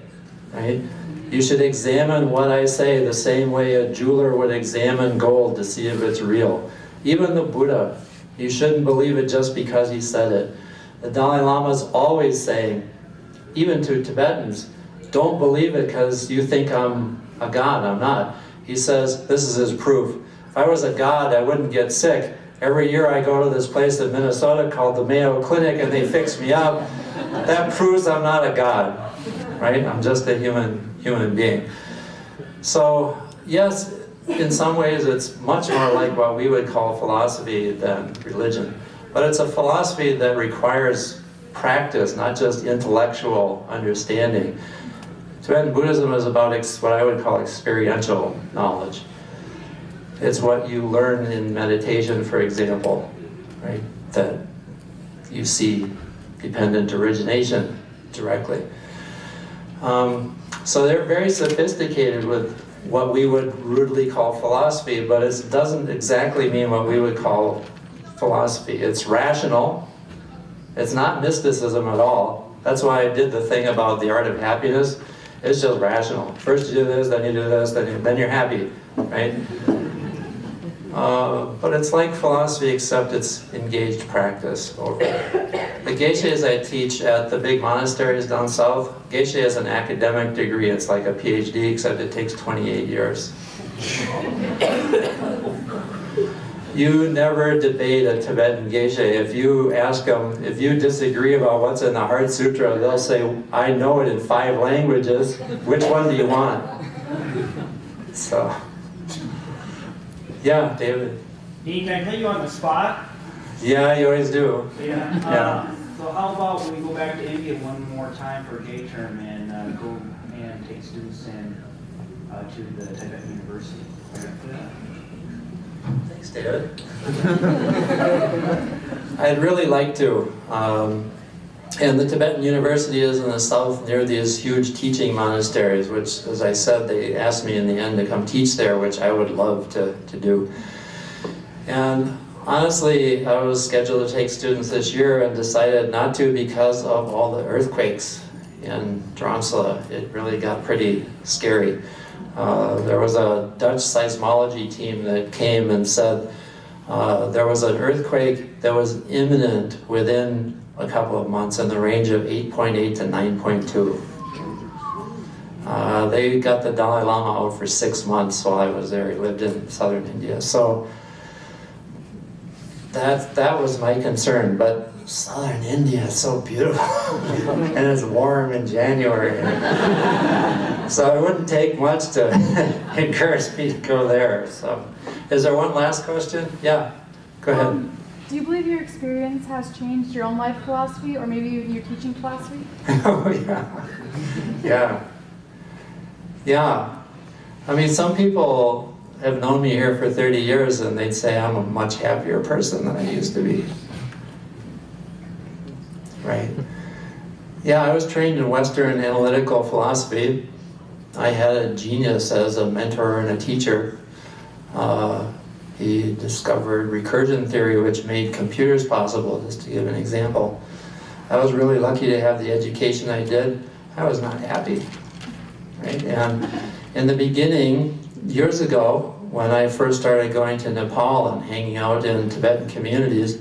right? You should examine what I say the same way a jeweler would examine gold to see if it's real. Even the Buddha, you shouldn't believe it just because he said it. The Dalai Lama is always saying, even to Tibetans, don't believe it because you think I'm a god. I'm not. He says, this is his proof. If I was a god, I wouldn't get sick. Every year I go to this place in Minnesota called the Mayo Clinic and they fix me up. That proves I'm not a god, right? I'm just a human, human being. So, yes, in some ways it's much more like what we would call philosophy than religion. But it's a philosophy that requires practice, not just intellectual understanding. Tibetan Buddhism is about what I would call experiential knowledge. It's what you learn in meditation, for example, right? That you see dependent origination directly. Um, so they're very sophisticated with what we would rudely call philosophy, but it doesn't exactly mean what we would call philosophy. It's rational. It's not mysticism at all. That's why I did the thing about the art of happiness. It's just rational. First you do this, then you do this, then, you, then you're happy, right? Uh, but it's like philosophy, except it's engaged practice The geshes I teach at the big monasteries down south, geshe is an academic degree. It's like a PhD, except it takes 28 years. You never debate a Tibetan geshe. If you ask them, if you disagree about what's in the Heart Sutra, they'll say, I know it in five languages. Which one do you want? So, yeah, David. Dean, can I put you on the spot? Yeah, you always do. Yeah. Yeah. Uh, So how about we go back to India one more time for a J-Term and uh, go and take students in uh, to the Tibetan University? Thanks, David. I'd really like to. Um, and the Tibetan University is in the south near these huge teaching monasteries, which, as I said, they asked me in the end to come teach there, which I would love to, to do. And honestly, I was scheduled to take students this year and decided not to because of all the earthquakes in Dharamsala. It really got pretty scary. Uh, there was a Dutch seismology team that came and said uh, there was an earthquake that was imminent within a couple of months in the range of 8.8 to 9.2. Uh, they got the Dalai Lama out for six months while I was there. He lived in southern India. So that, that was my concern, but southern India is so beautiful. and it's warm in January. so it wouldn't take much to encourage me to go there. So, is there one last question? Yeah, go ahead. Um, do you believe your experience has changed your own life philosophy or maybe even your teaching philosophy? oh, yeah. Yeah. Yeah. I mean, some people have known me here for 30 years and they'd say I'm a much happier person than I used to be. Right. Yeah, I was trained in Western analytical philosophy. I had a genius as a mentor and a teacher. Uh, he discovered recursion theory, which made computers possible, just to give an example. I was really lucky to have the education I did. I was not happy. Right? And in the beginning, years ago, when I first started going to Nepal and hanging out in Tibetan communities,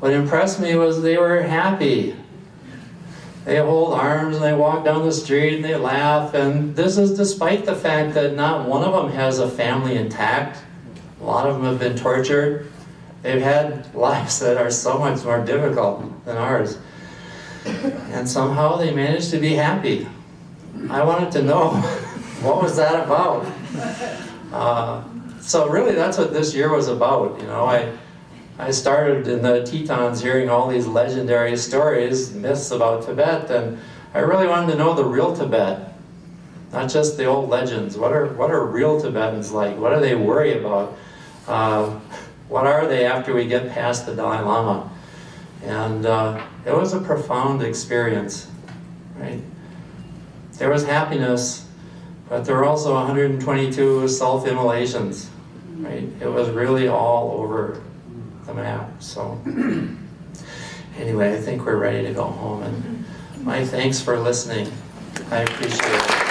what impressed me was they were happy. They hold arms and they walk down the street and they laugh, and this is despite the fact that not one of them has a family intact. A lot of them have been tortured. They've had lives that are so much more difficult than ours. And somehow they managed to be happy. I wanted to know what was that about? Uh, so really that's what this year was about. You know, I, I started in the Tetons hearing all these legendary stories, myths about Tibet, and I really wanted to know the real Tibet, not just the old legends. What are, what are real Tibetans like? What do they worry about? Uh, what are they after we get past the Dalai Lama? And uh, it was a profound experience, right? There was happiness, but there were also 122 self-immolations, right? It was really all over the map, so. Anyway, I think we're ready to go home, and my thanks for listening. I appreciate it.